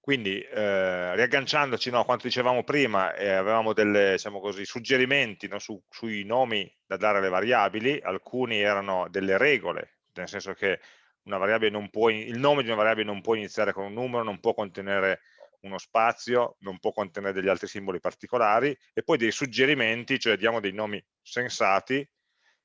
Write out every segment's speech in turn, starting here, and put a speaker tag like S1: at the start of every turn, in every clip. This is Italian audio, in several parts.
S1: Quindi, eh, riagganciandoci no, a quanto dicevamo prima, eh, avevamo dei diciamo suggerimenti no, su, sui nomi da dare alle variabili, alcuni erano delle regole, nel senso che può, il nome di una variabile non può iniziare con un numero, non può contenere uno spazio, non può contenere degli altri simboli particolari, e poi dei suggerimenti, cioè diamo dei nomi sensati,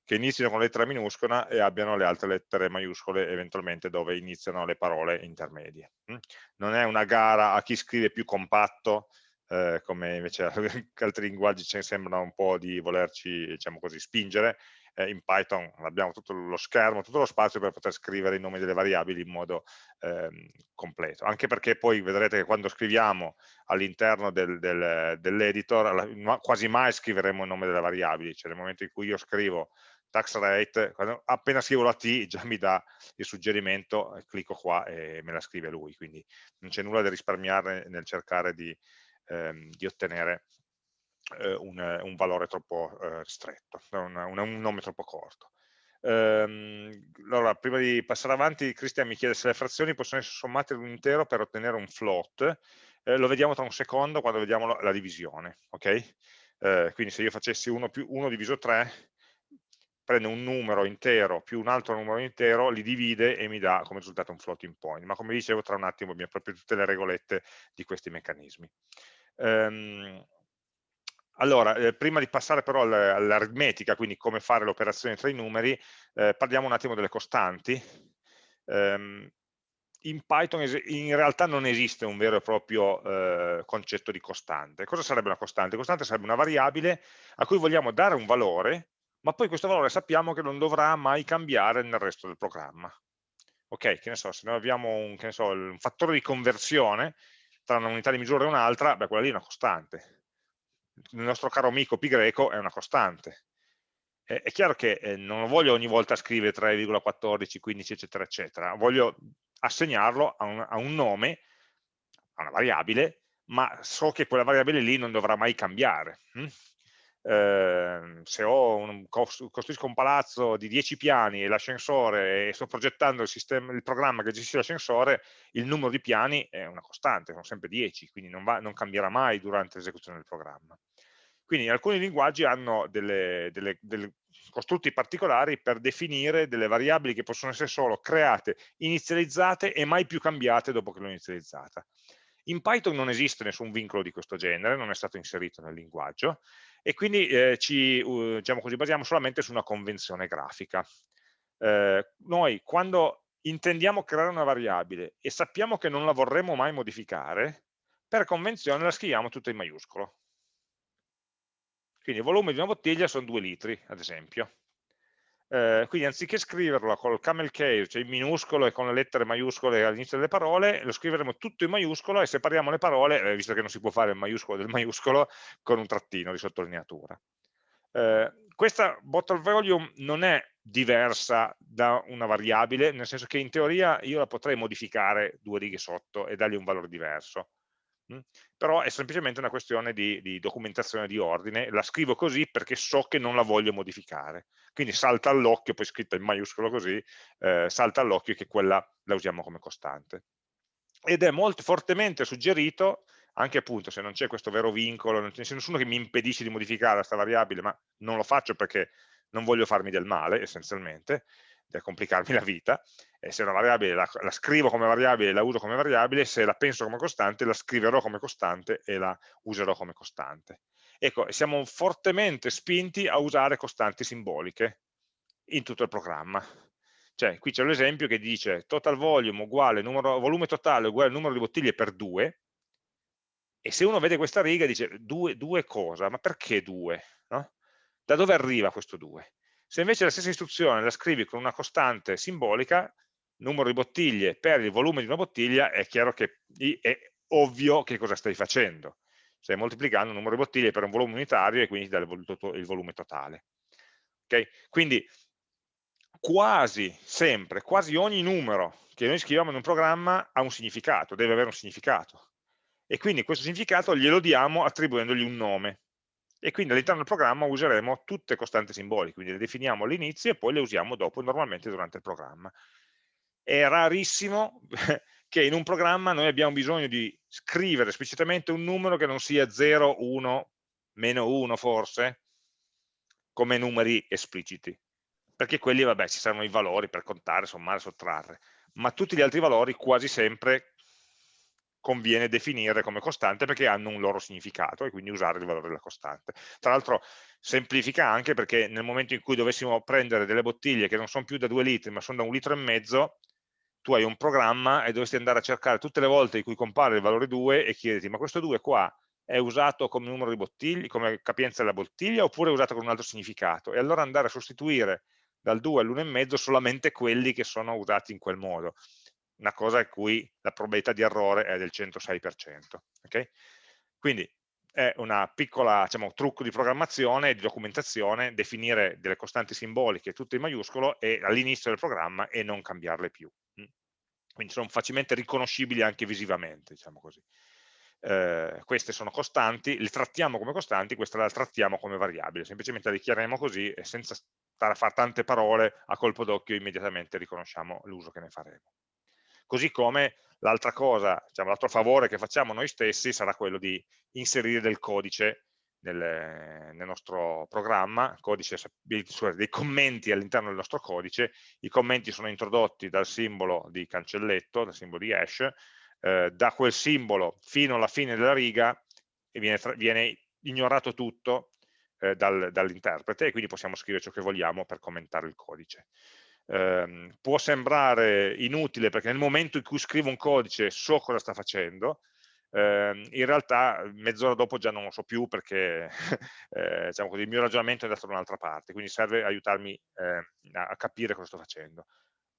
S1: che inizino con lettera minuscola e abbiano le altre lettere maiuscole eventualmente dove iniziano le parole intermedie. Mm? Non è una gara a chi scrive più compatto, eh, come invece altri linguaggi ci sembrano un po' di volerci diciamo così, spingere, eh, in Python abbiamo tutto lo schermo, tutto lo spazio per poter scrivere i nomi delle variabili in modo ehm, completo, anche perché poi vedrete che quando scriviamo all'interno del, del, dell'editor quasi mai scriveremo il nome delle variabili, cioè nel momento in cui io scrivo tax rate, quando, appena scrivo la T già mi dà il suggerimento, clicco qua e me la scrive lui, quindi non c'è nulla da risparmiare nel cercare di, ehm, di ottenere eh, un, un, valore troppo eh, ristretto, un, un, nome troppo corto. Ehm, allora, prima di passare avanti, Cristian mi chiede se le frazioni possono essere sommate ad un intero per ottenere un float, eh, lo vediamo tra un secondo quando vediamo la, la divisione, ok? Eh, quindi se io facessi 1 più 1 diviso 3, prende un numero intero più un altro numero intero, li divide e mi dà come risultato un floating point. Ma come dicevo, tra un attimo abbiamo proprio tutte le regolette di questi meccanismi. Um, allora, eh, prima di passare però all'aritmetica, quindi come fare l'operazione tra i numeri, eh, parliamo un attimo delle costanti. Um, in Python in realtà non esiste un vero e proprio eh, concetto di costante. Cosa sarebbe una costante? Costante sarebbe una variabile a cui vogliamo dare un valore ma poi questo valore sappiamo che non dovrà mai cambiare nel resto del programma. Ok, che ne so, se noi abbiamo un, so, un fattore di conversione tra un'unità di misura e un'altra, beh, quella lì è una costante. Il nostro caro amico pi greco è una costante. Eh, è chiaro che eh, non voglio ogni volta scrivere 3,14, 15, eccetera, eccetera. Voglio assegnarlo a un, a un nome, a una variabile, ma so che quella variabile lì non dovrà mai cambiare. Hm? Eh, se un, costruisco un palazzo di 10 piani e l'ascensore e sto progettando il, sistema, il programma che gestisce l'ascensore, il numero di piani è una costante, sono sempre 10, quindi non, va, non cambierà mai durante l'esecuzione del programma. Quindi alcuni linguaggi hanno delle, delle, delle costrutti particolari per definire delle variabili che possono essere solo create, inizializzate e mai più cambiate dopo che l'ho inizializzata. In Python non esiste nessun vincolo di questo genere, non è stato inserito nel linguaggio e quindi eh, ci uh, diciamo così, basiamo solamente su una convenzione grafica. Eh, noi quando intendiamo creare una variabile e sappiamo che non la vorremmo mai modificare, per convenzione la scriviamo tutta in maiuscolo. Quindi il volume di una bottiglia sono 2 litri, ad esempio eh, quindi anziché scriverlo col camel case, cioè in minuscolo e con le lettere maiuscole all'inizio delle parole, lo scriveremo tutto in maiuscolo e separiamo le parole, eh, visto che non si può fare il maiuscolo del maiuscolo, con un trattino di sottolineatura. Eh, questa bottle volume non è diversa da una variabile, nel senso che in teoria io la potrei modificare due righe sotto e dargli un valore diverso. Però è semplicemente una questione di, di, documentazione di ordine, la scrivo così perché so che non la voglio modificare, quindi salta all'occhio, poi scritta in maiuscolo così, eh, salta all'occhio che quella la usiamo come costante. Ed è molto fortemente suggerito, anche appunto se non c'è questo vero vincolo, non c'è nessuno che mi impedisce di modificare questa variabile, ma non lo faccio perché non voglio farmi del male essenzialmente, per complicarmi la vita, e se una variabile la, la, scrivo come variabile la uso come variabile, se la penso come costante la scriverò come costante e la userò come costante. Ecco, siamo fortemente spinti a usare costanti simboliche in tutto il programma. Cioè, qui c'è l'esempio che dice total volume uguale numero, volume totale uguale numero di bottiglie per 2, e se uno vede questa riga dice 2, cosa? Ma perché 2? No? Da dove arriva questo 2? Se invece la stessa istruzione la scrivi con una costante simbolica, numero di bottiglie per il volume di una bottiglia, è chiaro che è ovvio che cosa stai facendo. Stai moltiplicando il numero di bottiglie per un volume unitario e quindi ti dà il volume totale. Okay? Quindi quasi sempre, quasi ogni numero che noi scriviamo in un programma ha un significato, deve avere un significato. E quindi questo significato glielo diamo attribuendogli un nome e quindi all'interno del programma useremo tutte costanti simboliche, quindi le definiamo all'inizio e poi le usiamo dopo normalmente durante il programma. È rarissimo che in un programma noi abbiamo bisogno di scrivere esplicitamente un numero che non sia 0, 1, meno 1 forse, come numeri espliciti, perché quelli, vabbè, ci saranno i valori per contare, sommare, sottrarre, ma tutti gli altri valori quasi sempre conviene definire come costante perché hanno un loro significato e quindi usare il valore della costante. Tra l'altro semplifica anche perché nel momento in cui dovessimo prendere delle bottiglie che non sono più da 2 litri ma sono da un litro e mezzo, tu hai un programma e dovresti andare a cercare tutte le volte in cui compare il valore 2 e chiederti ma questo 2 qua è usato come numero di bottiglie, come capienza della bottiglia oppure è usato con un altro significato e allora andare a sostituire dal 2 all'1,5 solamente quelli che sono usati in quel modo una cosa in cui la probabilità di errore è del 106%. Okay? Quindi è piccola diciamo, trucco di programmazione di documentazione, definire delle costanti simboliche tutte in maiuscolo all'inizio del programma e non cambiarle più. Mm. Quindi sono facilmente riconoscibili anche visivamente, diciamo così. Eh, queste sono costanti, le trattiamo come costanti, questa la trattiamo come variabile, semplicemente la dichiariamo così e senza stare a fare tante parole a colpo d'occhio immediatamente riconosciamo l'uso che ne faremo. Così come l'altra cosa, diciamo, l'altro favore che facciamo noi stessi sarà quello di inserire del codice nel, nel nostro programma, codice, dei commenti all'interno del nostro codice, i commenti sono introdotti dal simbolo di cancelletto, dal simbolo di hash, eh, da quel simbolo fino alla fine della riga e viene, viene ignorato tutto eh, dal, dall'interprete e quindi possiamo scrivere ciò che vogliamo per commentare il codice eh, può sembrare inutile perché nel momento in cui scrivo un codice so cosa sta facendo, eh, in realtà mezz'ora dopo già non lo so più perché eh, diciamo così, il mio ragionamento è andato da un'altra parte, quindi serve aiutarmi eh, a capire cosa sto facendo.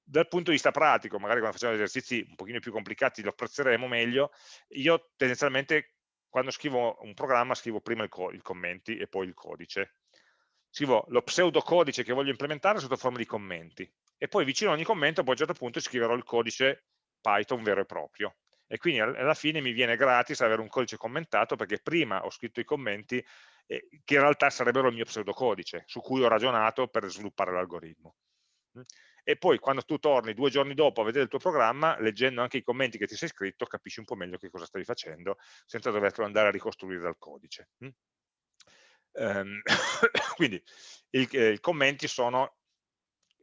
S1: Dal punto di vista pratico, magari quando facciamo esercizi un pochino più complicati lo apprezzeremo meglio, io tendenzialmente quando scrivo un programma scrivo prima i commenti e poi il codice, scrivo lo pseudocodice che voglio implementare sotto forma di commenti e poi vicino a ogni commento poi a un certo punto scriverò il codice Python vero e proprio e quindi alla fine mi viene gratis avere un codice commentato perché prima ho scritto i commenti eh, che in realtà sarebbero il mio pseudocodice su cui ho ragionato per sviluppare l'algoritmo mm? e poi quando tu torni due giorni dopo a vedere il tuo programma, leggendo anche i commenti che ti sei scritto, capisci un po' meglio che cosa stavi facendo, senza doverlo andare a ricostruire dal codice. Um, quindi i, eh, i commenti sono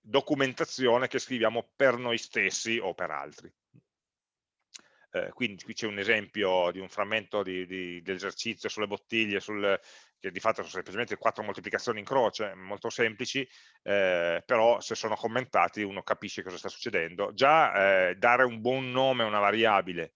S1: documentazione che scriviamo per noi stessi o per altri. Eh, quindi qui c'è un esempio di un frammento dell'esercizio sulle bottiglie, sul, che di fatto sono semplicemente quattro moltiplicazioni in croce, molto semplici, eh, però se sono commentati uno capisce cosa sta succedendo. Già eh, dare un buon nome a una variabile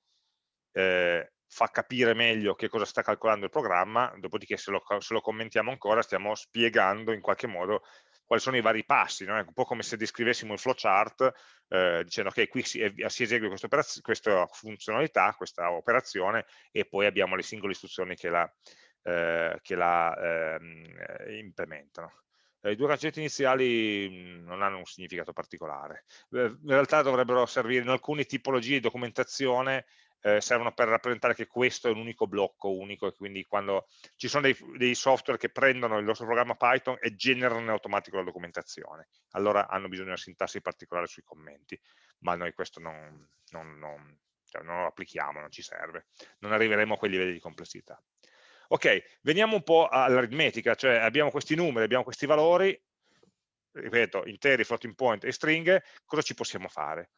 S1: eh, fa capire meglio che cosa sta calcolando il programma, dopodiché se lo, se lo commentiamo ancora stiamo spiegando in qualche modo quali sono i vari passi, no? è un po' come se descrivessimo il flowchart eh, dicendo che qui si, si esegue questa, questa, funzionalità, questa operazione e poi abbiamo le singole istruzioni che la, eh, che la eh, implementano. I due cancelletti iniziali non hanno un significato particolare. In realtà dovrebbero servire in alcune tipologie di documentazione eh, servono per rappresentare che questo è un unico blocco unico e quindi quando ci sono dei, dei, software che prendono il nostro programma Python e generano in automatico la documentazione, allora hanno bisogno di una sintassi particolare sui commenti, ma noi questo non, non, non, cioè non lo applichiamo, non ci serve, non arriveremo a quei livelli di complessità. Ok, veniamo un po' all'aritmetica, cioè abbiamo questi numeri, abbiamo questi valori, ripeto, interi, floating point e stringhe, cosa ci possiamo fare?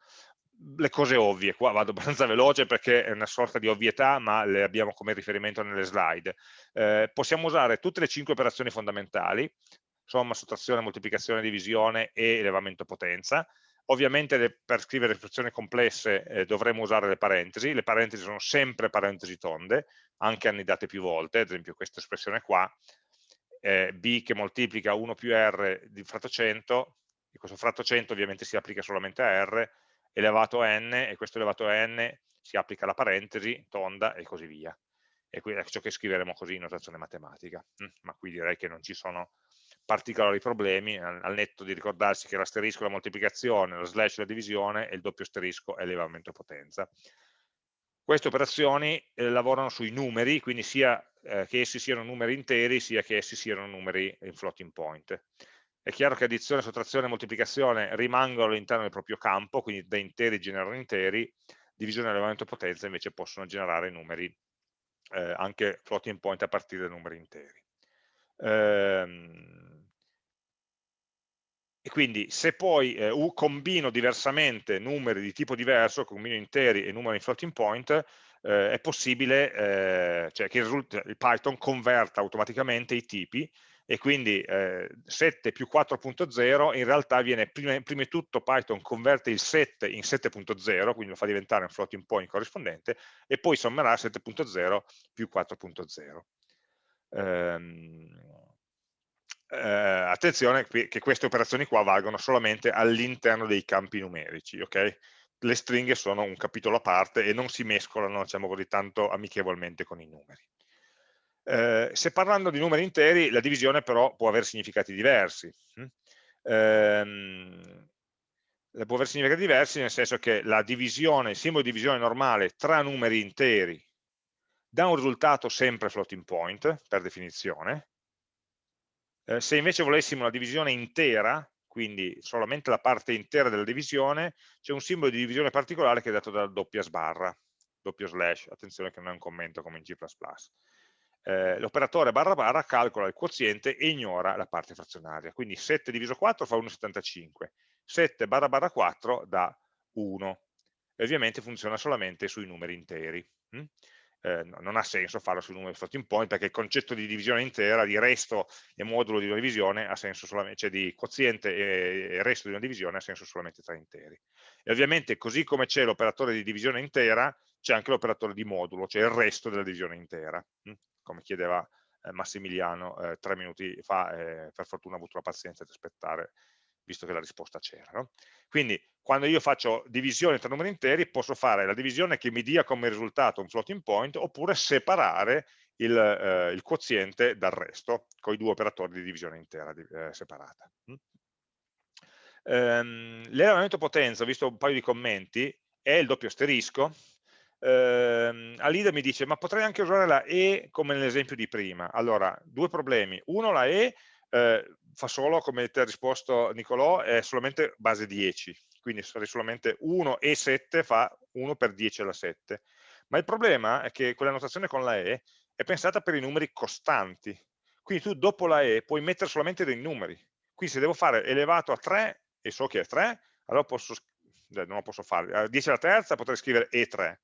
S1: Le cose ovvie, qua vado abbastanza veloce perché è una sorta di ovvietà, ma le abbiamo come riferimento nelle slide. Eh, possiamo usare tutte le cinque operazioni fondamentali, somma, sottrazione, moltiplicazione, divisione e elevamento potenza. Ovviamente le, per scrivere espressioni complesse eh, dovremo usare le parentesi, le parentesi sono sempre parentesi tonde, anche annidate più volte, ad esempio questa espressione qua, eh, b che moltiplica 1 più r di fratto 100, e questo fratto 100 ovviamente si applica solamente a r, elevato a n e questo elevato a n si applica alla parentesi, tonda e così via. E qui è ciò che scriveremo così in notazione matematica. Mm, ma qui direi che non ci sono particolari problemi, al netto di ricordarsi che l'asterisco è la moltiplicazione, lo slash è la divisione e il doppio asterisco è l'elevamento potenza. Queste operazioni eh, lavorano sui numeri, quindi sia eh, che essi siano numeri interi, sia che essi siano numeri in floating point. È chiaro che addizione, sottrazione e moltiplicazione rimangono all'interno del proprio campo, quindi da interi generano interi, divisione e elevamento potenza invece possono generare numeri, eh, anche floating point a partire da numeri interi. Ehm, e quindi se poi eh, combino diversamente numeri di tipo diverso, combino interi e numeri in floating point, eh, è possibile eh, cioè che il, il, Python converta automaticamente i tipi e quindi eh, 7 più 4.0 in realtà viene prima, prima, di tutto Python converte il 7 in 7.0 quindi lo fa diventare un floating point corrispondente e poi sommerà 7.0 più 4.0 ehm, eh, attenzione che queste operazioni qua valgono solamente all'interno dei campi numerici, ok? Le stringhe sono un capitolo a parte e non si mescolano, diciamo così, tanto amichevolmente con i numeri. Eh, se parlando di numeri interi, la divisione però può avere significati diversi. Ehm, può avere significati diversi nel senso che la divisione, il simbolo di divisione normale tra numeri interi dà un risultato sempre floating point, per definizione, eh, se invece volessimo una divisione intera, quindi solamente la parte intera della divisione, c'è un simbolo di divisione particolare che è dato dalla doppia sbarra, doppio slash, attenzione che non è un commento come in C++. Eh, L'operatore barra barra calcola il quoziente e ignora la parte frazionaria, quindi 7 diviso 4 fa 1,75, 7 barra barra 4 dà 1, e ovviamente funziona solamente sui numeri interi. Hm? eh, non ha senso farlo sui numeri floating point perché il concetto di divisione intera, di resto e modulo di una divisione ha senso solamente, cioè di quoziente e resto di una divisione ha senso solamente tra interi. E ovviamente così come c'è l'operatore di divisione intera, c'è anche l'operatore di modulo, cioè il resto della divisione intera, hm? Come chiedeva eh, Massimiliano eh, tre minuti fa, eh, per fortuna ho avuto la pazienza di aspettare visto che la risposta c'era. No? Quindi quando io faccio divisione tra numeri interi posso fare la divisione che mi dia come risultato un floating point oppure separare il, eh, il quoziente dal resto con i due operatori di divisione intera di, eh, separata. Mm? Ehm, L'elevamento potenza, ho visto un paio di commenti, è il doppio asterisco. Ehm, Alida mi dice ma potrei anche usare la E come nell'esempio di prima. Allora, due problemi. Uno, la E eh, fa solo, come ti ha risposto Nicolò, è solamente base 10, quindi sarei solamente 1 e 7 fa 1 per 10 alla 7. Ma il problema è che quella notazione con la E è pensata per i numeri costanti, quindi tu dopo la E puoi mettere solamente dei numeri. Quindi se devo fare elevato a 3 e so che è 3, allora posso, non lo posso fare. A 10 alla terza potrei scrivere E3.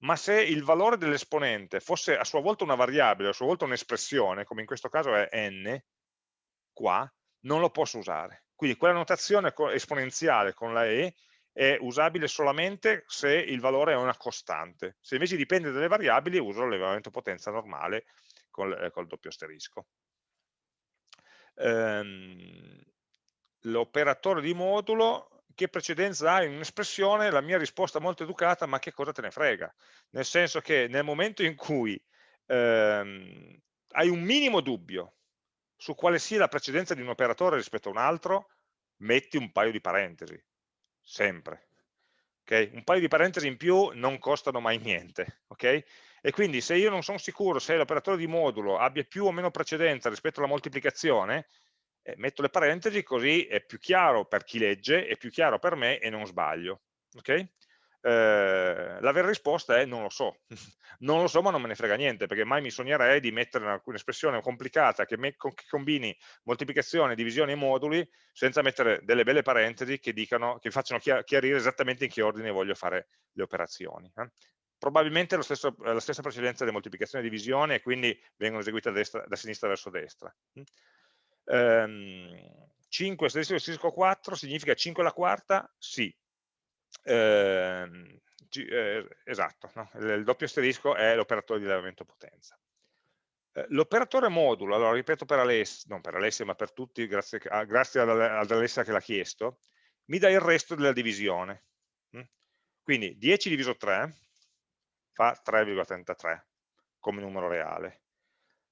S1: Ma se il valore dell'esponente fosse a sua volta una variabile, a sua volta un'espressione, come in questo caso è n, qua, non lo posso usare. Quindi quella notazione esponenziale con la E è usabile solamente se il valore è una costante. Se invece dipende dalle variabili uso l'elevamento potenza normale col, eh, col doppio asterisco. Ehm, L'operatore di modulo, che precedenza ha in un'espressione? La mia risposta molto educata, ma che cosa te ne frega? Nel senso che nel momento in cui ehm, hai un minimo dubbio su quale sia la precedenza di un operatore rispetto a un altro, metti un paio di parentesi, sempre. Okay? Un paio di parentesi in più non costano mai niente. Okay? E quindi se io non sono sicuro se l'operatore di modulo abbia più o meno precedenza rispetto alla moltiplicazione, eh, metto le parentesi così è più chiaro per chi legge, è più chiaro per me e non sbaglio. Okay? Eh, la vera risposta è non lo so, non lo so ma non me ne frega niente perché mai mi sognerei di mettere un'espressione complicata che, me, che, combini moltiplicazione, divisione e moduli senza mettere delle belle parentesi che, dicano, che facciano chiarire esattamente in che ordine voglio fare le operazioni. Eh. Probabilmente stesso, la stessa precedenza di moltiplicazione e divisione e quindi vengono eseguite da, destra, da sinistra verso destra. Um, 5 statistico 4 significa 5 alla quarta? Sì, eh, eh, esatto, no? il doppio asterisco è l'operatore di elevamento potenza. Eh, l'operatore modulo, allora ripeto per Alessia, non per Alessia ma per tutti, grazie, a, grazie ad, ad Alessia che l'ha chiesto, mi dà il resto della divisione. Mm? Quindi 10 diviso 3 fa 3,33 come numero reale.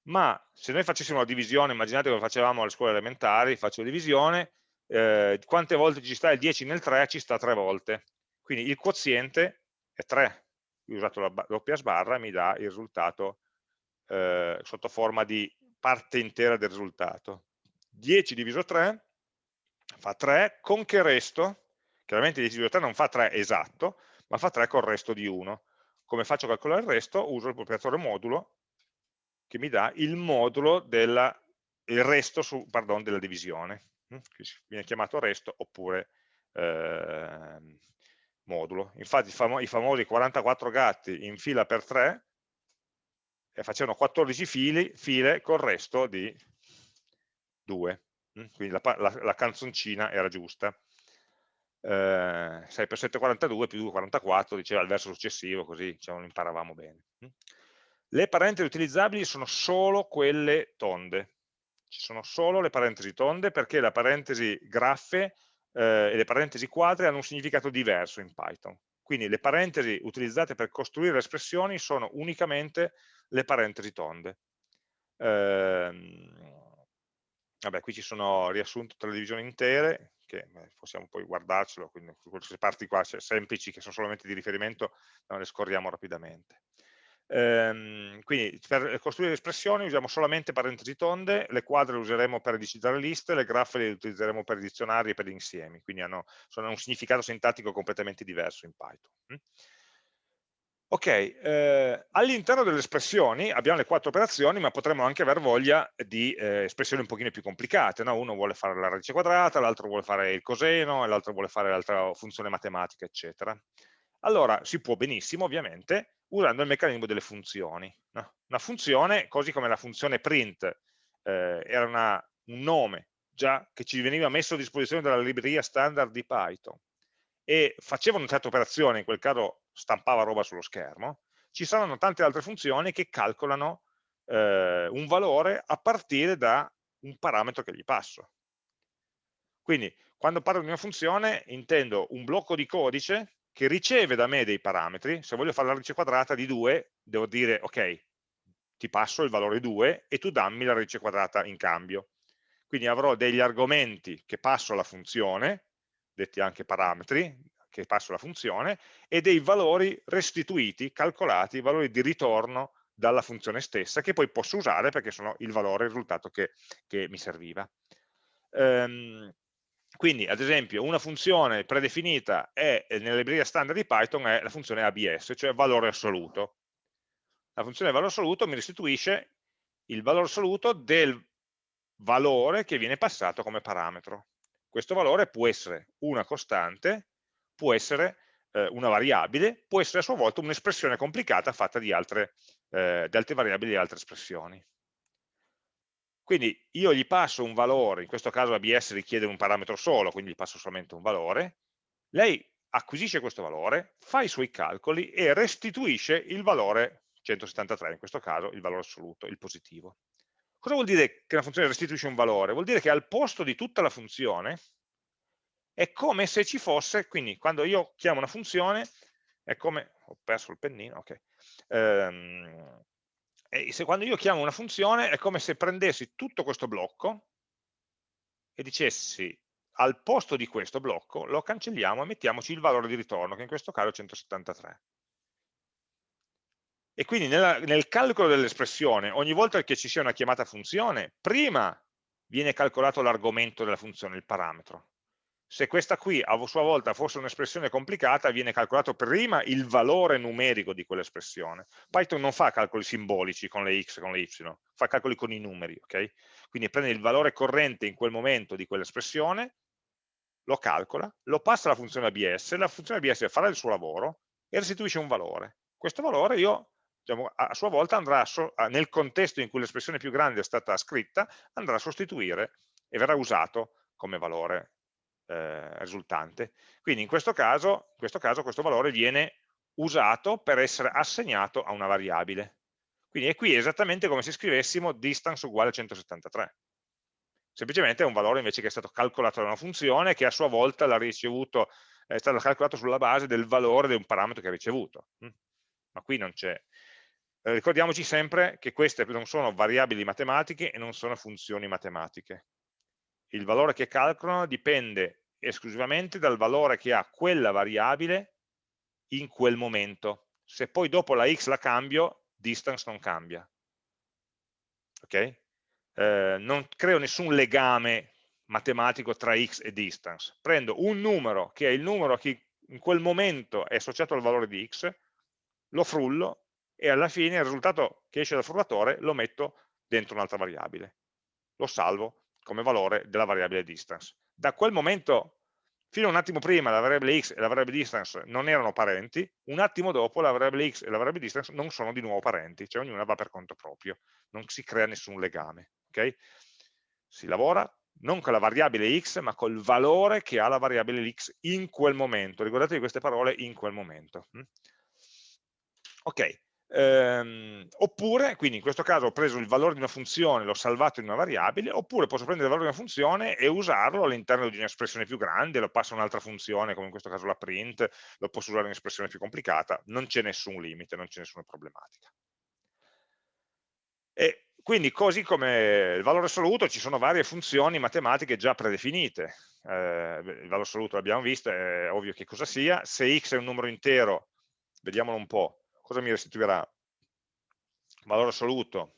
S1: Ma se noi facessimo la divisione, immaginate come facevamo alle scuole elementari, faccio divisione, eh, quante volte ci sta il 10 nel 3? Ci sta 3 volte. Quindi il quoziente è 3. Io ho usato la doppia sbarra e mi dà il risultato eh, sotto forma di parte intera del risultato. 10 diviso 3 fa 3, con che resto? Chiaramente 10 diviso 3 non fa 3 esatto, ma fa 3 col resto di 1. Come faccio a calcolare il resto? Uso il proprietore modulo che mi dà il modulo il resto su, pardon, della divisione, che viene chiamato resto oppure eh, modulo. Infatti famo i famosi 44 gatti in fila per 3 e facevano 14 fili, file col resto di 2. Hm? Quindi la, la, la canzoncina era giusta. Eh, 6 per 7 42 più 2 44 diceva il verso successivo così diciamo, imparavamo bene hm? Le parentesi utilizzabili sono solo quelle tonde ci sono solo le parentesi tonde perché la parentesi graffe eh, e le parentesi quadre hanno un significato diverso in Python. Quindi le parentesi utilizzate per costruire le espressioni sono unicamente le parentesi tonde. Eh, vabbè, qui ci sono riassunto tra le divisioni intere, che possiamo poi guardarcelo, quindi queste parti qua semplici che sono solamente di riferimento, le scorriamo rapidamente. Ehm, quindi per costruire espressioni usiamo solamente parentesi tonde, le quadre le useremo per digitare liste, le graffe le utilizzeremo per dizionari e per insiemi, quindi hanno, sono un significato sintattico completamente diverso in Python. Mm. Ok, eh, all'interno delle espressioni abbiamo le quattro operazioni, ma potremmo anche aver voglia di eh, espressioni un pochino più complicate, no? uno vuole fare la radice quadrata, l'altro vuole fare il coseno, l'altro vuole fare l'altra funzione matematica, eccetera. Allora si può benissimo, ovviamente, usando il meccanismo delle funzioni. No? Una funzione, così come la funzione print eh, era una, un nome già che ci veniva messo a disposizione dalla libreria standard di Python e faceva una certa operazione, in quel caso stampava roba sullo schermo, ci saranno tante altre funzioni che calcolano eh, un valore a partire da un parametro che gli passo. Quindi quando parlo di una funzione intendo un blocco di codice che riceve da me dei parametri, se voglio fare la radice quadrata di 2, devo dire, ok, ti passo il valore 2 e tu dammi la radice quadrata in cambio. Quindi avrò degli argomenti che passo alla funzione, detti anche parametri, che passo alla funzione, e dei valori restituiti, calcolati, valori di ritorno dalla funzione stessa, che poi posso usare perché sono il valore, il risultato che, che mi serviva. Um, quindi, ad esempio, una funzione predefinita è, nella libreria standard di Python è la funzione ABS, cioè valore assoluto. La funzione valore assoluto mi restituisce il valore assoluto del valore che viene passato come parametro. Questo valore può essere una costante, può essere eh, una variabile, può essere a sua volta un'espressione complicata fatta di altre, eh, di altre variabili e altre espressioni. Quindi io gli passo un valore, in questo caso ABS richiede un parametro solo, quindi gli passo solamente un valore, lei acquisisce questo valore, fa i suoi calcoli e restituisce il valore 173, in questo caso il valore assoluto, il positivo. Cosa vuol dire che una funzione restituisce un valore? Vuol dire che al posto di tutta la funzione è come se ci fosse, quindi quando io chiamo una funzione, è come, ho perso il pennino, ok, ehm, e se quando io chiamo una funzione è come se prendessi tutto questo blocco e dicessi al posto di questo blocco lo cancelliamo e mettiamoci il valore di ritorno, che in questo caso è 173. E quindi nella, nel calcolo dell'espressione, ogni volta che ci sia una chiamata funzione, prima viene calcolato l'argomento della funzione, il parametro. Se questa qui a sua volta fosse un'espressione complicata, viene calcolato prima il valore numerico di quell'espressione. Python non fa calcoli simbolici con le x e con le y, fa calcoli con i numeri, ok? Quindi prende il valore corrente in quel momento di quell'espressione, lo calcola, lo passa alla funzione ABS, la funzione ABS farà il suo lavoro e restituisce un valore. Questo valore io diciamo, a sua volta andrà, nel contesto in cui l'espressione più grande è stata scritta, andrà a sostituire e verrà usato come valore eh, risultante. Quindi in questo, caso, in questo caso questo valore viene usato per essere assegnato a una variabile. Quindi è qui esattamente come se scrivessimo distance uguale a 173. Semplicemente è un valore invece che è stato calcolato da una funzione che a sua volta l'ha ricevuto, è stato calcolato sulla base del valore di un parametro che ha ricevuto. Mm. Ma qui non c'è. Ricordiamoci sempre che queste non sono variabili matematiche e non sono funzioni matematiche il valore che calcolano dipende esclusivamente dal valore che ha quella variabile in quel momento. Se poi dopo la x la cambio, distance non cambia. Ok? Eh, non creo nessun legame matematico tra x e distance. Prendo un numero che è il numero che in quel momento è associato al valore di x, lo frullo e alla fine il risultato che esce dal frullatore lo metto dentro un'altra variabile. Lo salvo come valore della variabile distance. Da quel momento, fino a un attimo prima, la variabile x e la variabile distance non erano parenti, un attimo dopo la variabile x e la variabile distance non sono di nuovo parenti, cioè ognuna va per conto proprio, non si crea nessun legame. Okay? Si lavora non con la variabile x, ma col valore che ha la variabile x in quel momento. Ricordatevi queste parole in quel momento. Hm? Ok, ehm, oppure, quindi in questo caso ho preso il valore di una funzione, l'ho salvato in una variabile, oppure posso prendere il valore di una funzione e usarlo all'interno di un'espressione più grande, lo passo a un'altra funzione, come in questo caso la print, lo posso usare in un'espressione più complicata, non c'è nessun limite, non c'è nessuna problematica. E quindi così come il valore assoluto ci sono varie funzioni matematiche già predefinite. Eh, il valore assoluto l'abbiamo visto, è ovvio che cosa sia. Se x è un numero intero, vediamolo un po', cosa mi restituirà? Valore assoluto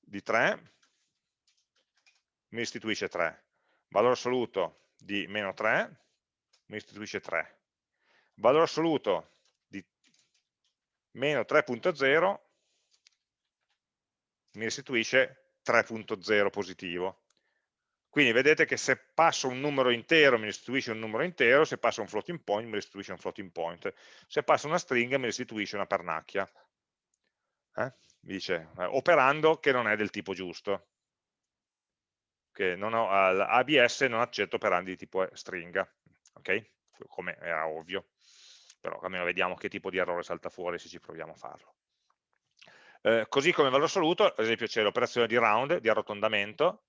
S1: di 3 mi restituisce 3. Valore assoluto di meno 3 mi restituisce 3. Valore assoluto di meno 3.0 mi restituisce 3.0 positivo. Quindi vedete che se passo un numero intero mi restituisce un numero intero, se passo un floating point mi restituisce un floating point, se passo una stringa mi restituisce una pernacchia. Eh? Mi dice, eh, operando che non è del tipo giusto, che non ho, ABS non accetto operandi di tipo stringa, ok? Come era ovvio, però almeno vediamo che tipo di errore salta fuori se ci proviamo a farlo. Eh, così come valore assoluto, ad esempio c'è l'operazione di round, di arrotondamento,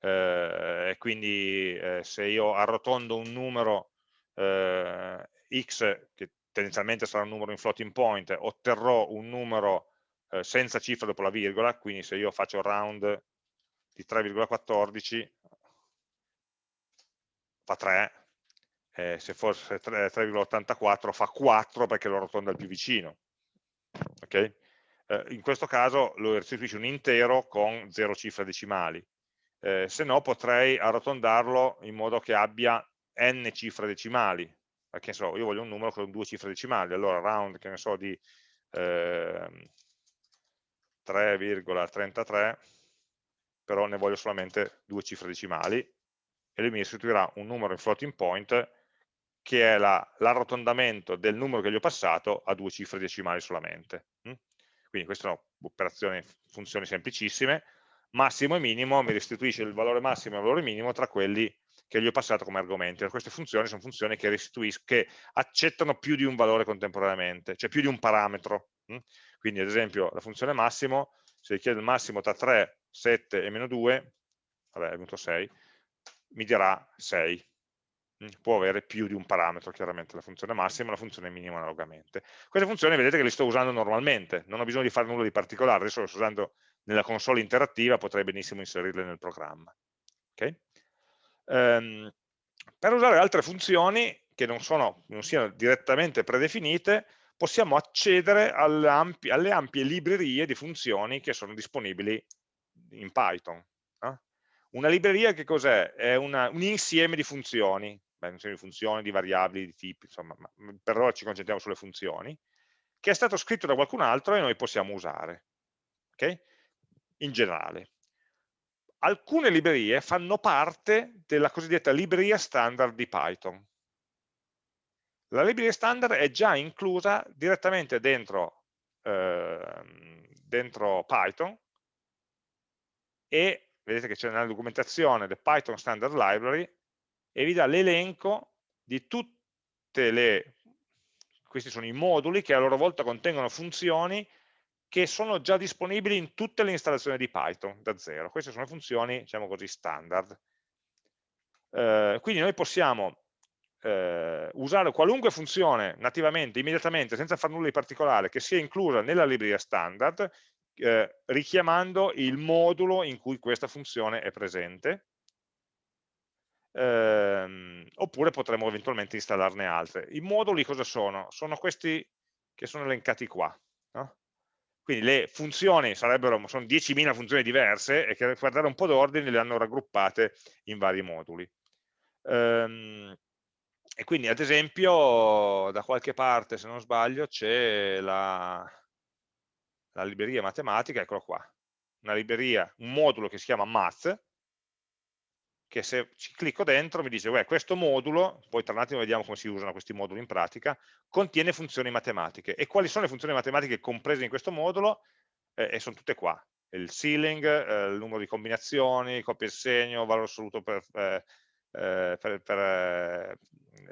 S1: eh, quindi eh, se io arrotondo un numero eh, x, che tendenzialmente sarà un numero in floating point, otterrò un numero eh, senza cifra dopo la virgola, quindi se io faccio round di 3,14 fa 3, eh, se fosse 3,84 fa 4 perché lo arrotonda il più vicino. Okay? eh, in questo caso lo restituisce un intero con 0 cifre decimali, eh, se no potrei arrotondarlo in modo che abbia n cifre decimali, perché so, io voglio un numero con due cifre decimali, allora round, che ne so, di eh, 3,33, però ne voglio solamente due cifre decimali, e lui mi restituirà un numero in floating point che è l'arrotondamento la, del numero che gli ho passato a due cifre decimali solamente. Hm? Quindi queste sono operazioni, funzioni semplicissime, massimo e minimo mi restituisce il valore massimo e il valore minimo tra quelli che gli ho passato come argomenti. Queste funzioni sono funzioni che, che accettano più di un valore contemporaneamente, cioè più di un parametro. Hm? Quindi ad esempio la funzione massimo, se richiede il massimo tra 3, 7 e meno 2, vabbè è venuto 6, mi dirà 6. Mm, può avere più di un parametro, chiaramente la funzione massima e la funzione minima analogamente. Queste funzioni vedete che le sto usando normalmente, non ho bisogno di fare nulla di particolare, adesso le sto usando nella console interattiva, potrei benissimo inserirle nel programma. Okay? Um, per usare altre funzioni che non, sono, non siano direttamente predefinite, possiamo accedere alle ampie, alle ampie librerie di funzioni che sono disponibili in Python. Eh? Una libreria che cos'è? È una, un insieme di funzioni, beh, di funzioni, di variabili, di tipi, insomma, ma per ora ci concentriamo sulle funzioni, che è stato scritto da qualcun altro e noi possiamo usare, ok? In generale. Alcune librerie fanno parte della cosiddetta libreria standard di Python. La libreria standard è già inclusa direttamente dentro, eh, dentro Python e vedete che c'è nella documentazione del Python Standard Library e vi dà l'elenco di tutte le, questi sono i moduli che a loro volta contengono funzioni che sono già disponibili in tutte le installazioni di Python da zero. Queste sono funzioni, diciamo così, standard. Eh, quindi noi possiamo eh, usare qualunque funzione nativamente, immediatamente, senza fare nulla di particolare, che sia inclusa nella libreria standard, eh, richiamando il modulo in cui questa funzione è presente, ehm, oppure potremmo eventualmente installarne altre. I moduli cosa sono? Sono questi che sono elencati qua. Quindi le funzioni sarebbero, sono 10.000 funzioni diverse e che per dare un po' d'ordine le hanno raggruppate in vari moduli. Ehm, e quindi ad esempio da qualche parte, se non sbaglio, c'è la, la libreria matematica, eccolo qua, una libreria, un modulo che si chiama math, che se ci clicco dentro mi dice, beh, questo modulo, poi tra un attimo vediamo come si usano questi moduli in pratica, contiene funzioni matematiche. E quali sono le funzioni matematiche comprese in questo modulo? Eh, e sono tutte qua. Il ceiling, eh, il numero di combinazioni, coppia e segno, valore assoluto per, eh, eh per, per eh,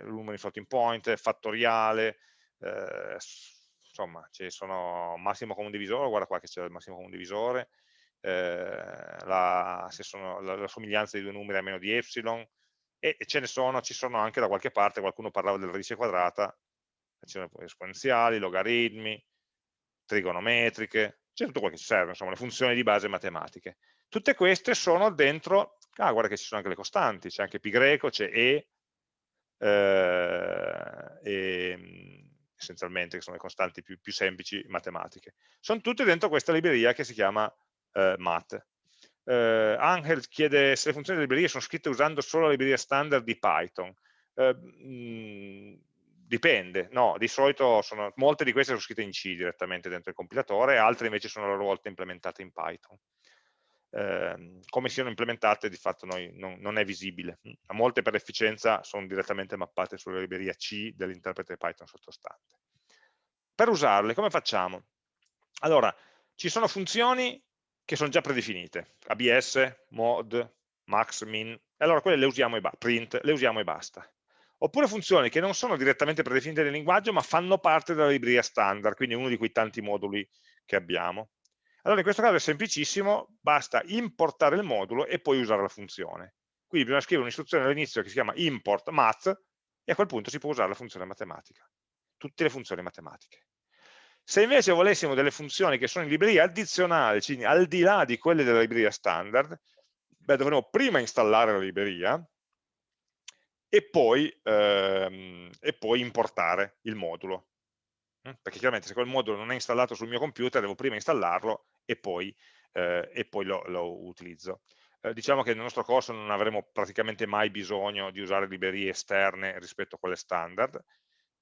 S1: numero di floating point, fattoriale, eh, insomma, ci sono massimo comune divisore, guarda qua che c'è il massimo comune divisore, eh, la, sono, la, la, somiglianza di due numeri a meno di epsilon, e, ce ne sono, ci sono anche da qualche parte, qualcuno parlava della radice quadrata, esponenziali, logaritmi, trigonometriche, c'è tutto quello che ci serve, insomma, le funzioni di base matematiche. Tutte queste sono dentro, ah guarda che ci sono anche le costanti, c'è anche pi greco, c'è e, eh, e, essenzialmente, che sono le costanti più, più semplici matematiche. Sono tutte dentro questa libreria che si chiama eh, math. Eh, Angel chiede se le funzioni delle librerie sono scritte usando solo la libreria standard di Python. Eh, mh, mm, dipende, no, di solito sono, molte di queste sono scritte in C direttamente dentro il compilatore, altre invece sono a loro volta implementate in Python. Eh, come siano implementate di fatto noi, non, non, è visibile, a molte per efficienza sono direttamente mappate sulla libreria C dell'interprete Python sottostante. Per usarle come facciamo? Allora, ci sono funzioni che sono già predefinite, abs, mod, max, min, e allora quelle le usiamo e print, le usiamo e basta. Oppure funzioni che non sono direttamente predefinite nel linguaggio, ma fanno parte della libreria standard, quindi uno di quei tanti moduli che abbiamo. Allora in questo caso è semplicissimo, basta importare il modulo e poi usare la funzione. Quindi bisogna scrivere un'istruzione all'inizio che si chiama import math e a quel punto si può usare la funzione matematica, tutte le funzioni matematiche. Se invece volessimo delle funzioni che sono in libreria addizionali, quindi al di là di quelle della libreria standard, beh, dovremo prima installare la libreria e poi, ehm, e poi importare il modulo. Mm? Perché chiaramente se quel modulo non è installato sul mio computer, devo prima installarlo e poi, eh, e poi lo, lo, utilizzo. Eh, diciamo che nel nostro corso non avremo praticamente mai bisogno di usare librerie esterne rispetto a quelle standard,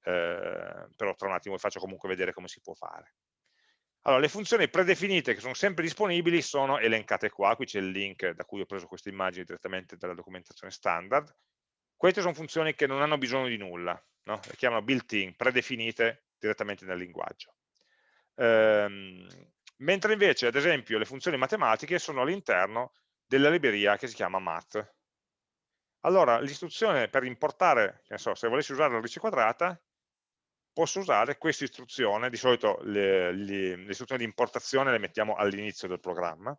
S1: eh, però tra un attimo vi faccio comunque vedere come si può fare. Allora, le funzioni predefinite che sono sempre disponibili sono elencate qua, qui c'è il link da cui ho preso queste immagini direttamente dalla documentazione standard. Queste sono funzioni che non hanno bisogno di nulla, no? le chiamano built-in, predefinite direttamente nel linguaggio. Ehm, mentre invece, ad esempio, le funzioni matematiche sono all'interno della libreria che si chiama math. Allora, l'istruzione per importare, so, se volessi usare la radice quadrata, posso usare questa istruzione, di solito le, le, le istruzioni di importazione le mettiamo all'inizio del programma,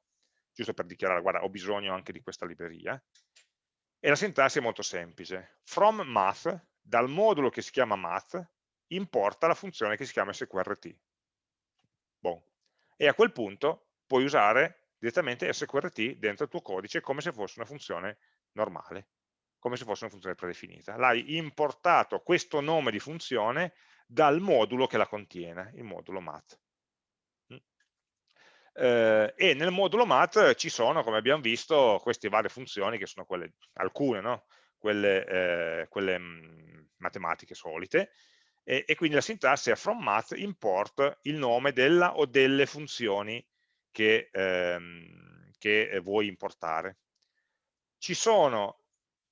S1: giusto per dichiarare, guarda, ho bisogno anche di questa libreria, e la sintassi è molto semplice. From math, dal modulo che si chiama math, importa la funzione che si chiama sqrt. Bon. E a quel punto puoi usare direttamente sqrt dentro il tuo codice come se fosse una funzione normale, come se fosse una funzione predefinita. L'hai importato questo nome di funzione dal modulo che la contiene, il modulo math. Mm. Eh, e nel modulo math ci sono, come abbiamo visto, queste varie funzioni che sono quelle, alcune, no? quelle, eh, quelle mm, matematiche solite, e, e, quindi la sintassi è from math import il nome della o delle funzioni che, ehm, che vuoi importare. Ci sono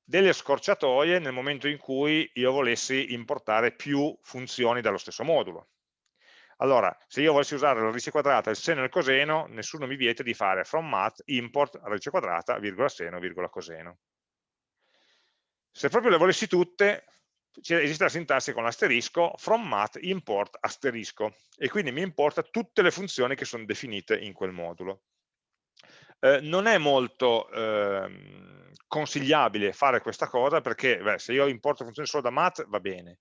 S1: delle scorciatoie nel momento in cui io volessi importare più funzioni dallo stesso modulo. Allora, se io volessi usare la radice quadrata, il seno e il coseno, nessuno mi vieta di fare from math import radice quadrata, virgola seno, virgola coseno. Se proprio le volessi tutte, esiste la sintassi con l'asterisco from math import asterisco e quindi mi importa tutte le funzioni che sono definite in quel modulo. Eh, non è molto eh, consigliabile fare questa cosa perché beh, se io importo funzioni solo da math va bene,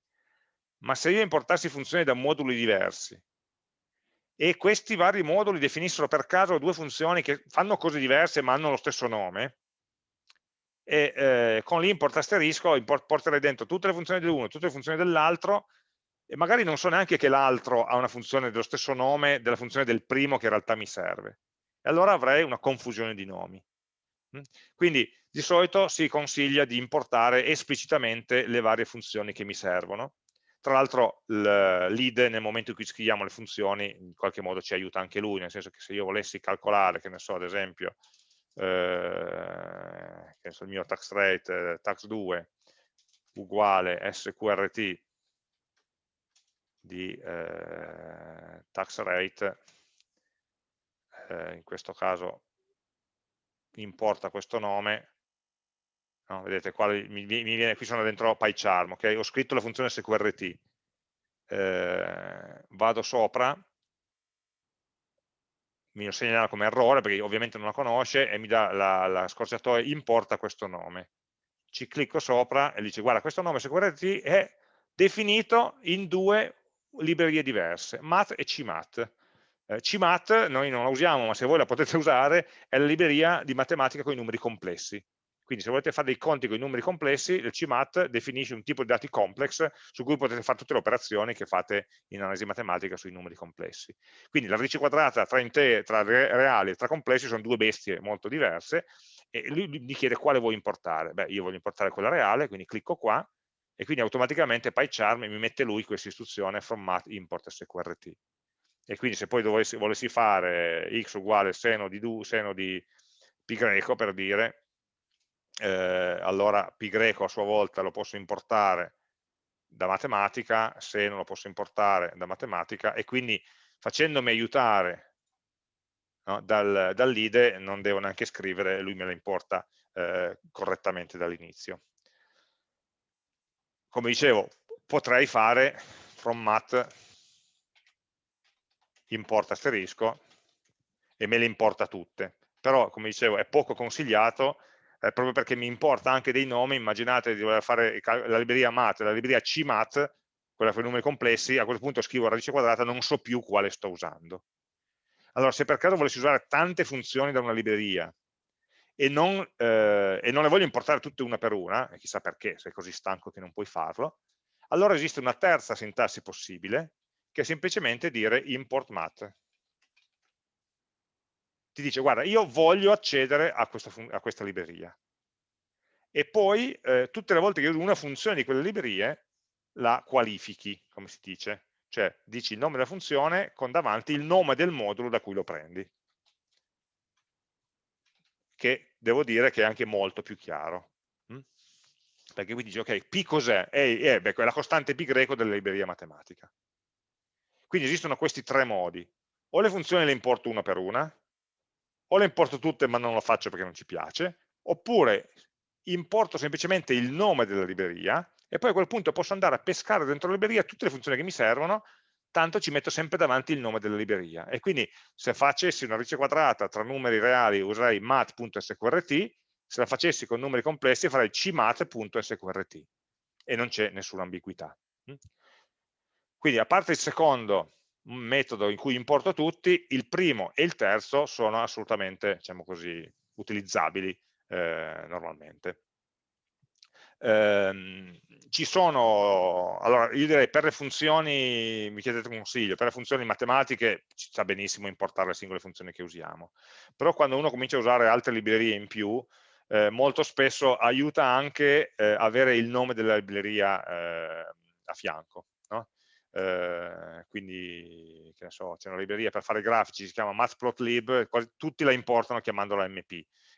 S1: ma se io importassi funzioni da moduli diversi e questi vari moduli definissero per caso due funzioni che fanno cose diverse ma hanno lo stesso nome, e eh, con l'import asterisco import, porterei dentro tutte le funzioni dell'uno, tutte le funzioni dell'altro e magari non so neanche che l'altro ha una funzione dello stesso nome della funzione del primo che in realtà mi serve. E allora avrei una confusione di nomi. Quindi di solito si consiglia di importare esplicitamente le varie funzioni che mi servono. Tra l'altro l'id nel momento in cui scriviamo le funzioni in qualche modo ci aiuta anche lui, nel senso che se io volessi calcolare, che ne so, ad esempio, eh, che so, il mio tax rate, eh, tax2 uguale sqrt di eh, tax rate, eh, in questo caso importa questo nome, no, vedete qua mi, mi, viene, qui sono dentro PyCharm, ok? ho scritto la funzione sqrt, eh, vado sopra, mi lo segnala come errore perché ovviamente non la conosce e mi dà la, la scorciatoia importa questo nome. Ci clicco sopra e dice guarda questo nome sqrt è definito in due librerie diverse, math e cmath. Eh, CMAT noi non la usiamo, ma se voi la potete usare, è la libreria di matematica con i numeri complessi. Quindi se volete fare dei conti con i numeri complessi, il CMAT definisce un tipo di dati complex su cui potete fare tutte le operazioni che fate in analisi matematica sui numeri complessi. Quindi la radice quadrata tra, tra reali e tra complessi sono due bestie molto diverse e lui mi chiede quale vuoi importare. Beh, io voglio importare quella reale, quindi clicco qua e quindi automaticamente PyCharm mi mette lui questa istruzione from math import sqrt e quindi se poi dovessi, volessi fare x uguale seno di, du, seno di pi greco per dire, eh, allora pi greco a sua volta lo posso importare da matematica, seno lo posso importare da matematica e quindi facendomi aiutare no, dal, dall'IDE non devo neanche scrivere, lui me la importa eh, correttamente dall'inizio. Come dicevo, potrei fare from math importa asterisco e me le importa tutte. Però, come dicevo, è poco consigliato eh, proprio perché mi importa anche dei nomi, immaginate di voler fare la libreria mat, la libreria cmat, quella per i numeri complessi, a quel punto scrivo radice quadrata, non so più quale sto usando. Allora, se per caso volessi usare tante funzioni da una libreria e non, eh, e non le voglio importare tutte una per una, e chissà perché, sei così stanco che non puoi farlo, allora esiste una terza sintassi possibile, che è semplicemente dire import math. Ti dice, guarda, io voglio accedere a questa, a questa libreria. E poi, eh, tutte le volte che uso una funzione di quelle librerie, la qualifichi, come si dice. Cioè, dici il nome della funzione con davanti il nome del modulo da cui lo prendi. Che devo dire che è anche molto più chiaro. Mm? Perché qui dici, ok, P cos'è? È, è, è la costante pi greco della libreria matematica. Quindi esistono questi tre modi. O le funzioni le importo una per una, o le importo tutte ma non lo faccio perché non ci piace, oppure importo semplicemente il nome della libreria e poi a quel punto posso andare a pescare dentro la libreria tutte le funzioni che mi servono, tanto ci metto sempre davanti il nome della libreria. E quindi se facessi una radice quadrata tra numeri reali userei mat.sqrt, se la facessi con numeri complessi farei cmat.sqrt e non c'è nessuna ambiguità. Quindi a parte il secondo metodo in cui importo tutti, il primo e il terzo sono assolutamente, diciamo così, utilizzabili eh, normalmente. Eh, ci sono, allora io direi per le funzioni, mi chiedete un consiglio, per le funzioni matematiche ci sta benissimo importare le singole funzioni che usiamo, però quando uno comincia a usare altre librerie in più, eh, molto spesso aiuta anche eh, avere il nome della libreria eh, a fianco. No? Eh, quindi so, c'è una libreria per fare grafici, si chiama matplotlib, quasi, tutti la importano chiamandola mp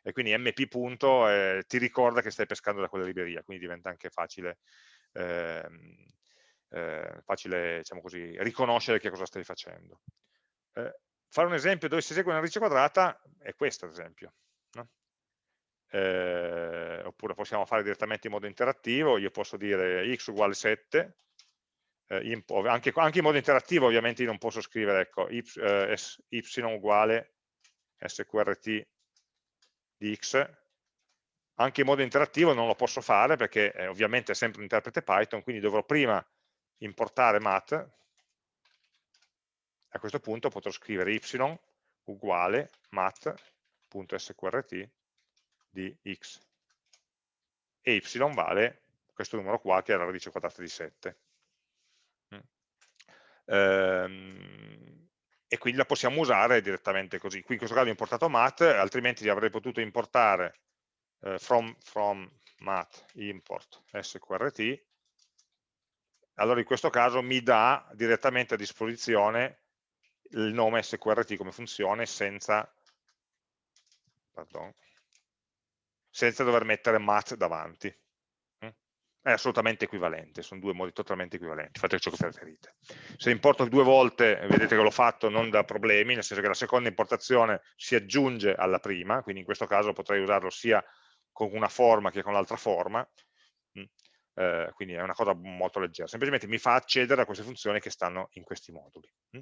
S1: e quindi mp punto eh, ti ricorda che stai pescando da quella libreria, quindi diventa anche facile, ehm, eh, facile diciamo così, riconoscere che cosa stai facendo. Eh, fare un esempio dove si esegue una radice quadrata è questo ad esempio. No? Eh, oppure possiamo fare direttamente in modo interattivo, io posso dire x uguale 7 eh, anche, anche, in modo interattivo ovviamente io non posso scrivere ecco, y, eh, y uguale sqrt di x, anche in modo interattivo non lo posso fare perché eh, ovviamente è sempre un interprete Python, quindi dovrò prima importare math, a questo punto potrò scrivere y uguale math.sqrt di x. E y vale questo numero qua che è la radice quadrata di 7 ehm, e quindi la possiamo usare direttamente così. Qui in questo caso ho importato mat, altrimenti avrei potuto importare eh, from, from mat import sqrt, allora in questo caso mi dà direttamente a disposizione il nome sqrt come funzione senza, pardon, senza dover mettere mat davanti è assolutamente equivalente, sono due modi totalmente equivalenti, fate ciò che preferite. Se importo due volte, vedete che l'ho fatto non da problemi, nel senso che la seconda importazione si aggiunge alla prima, quindi in questo caso potrei usarlo sia con una forma che con l'altra forma, mm, eh, quindi è una cosa molto leggera, semplicemente mi fa accedere a queste funzioni che stanno in questi moduli. Mm.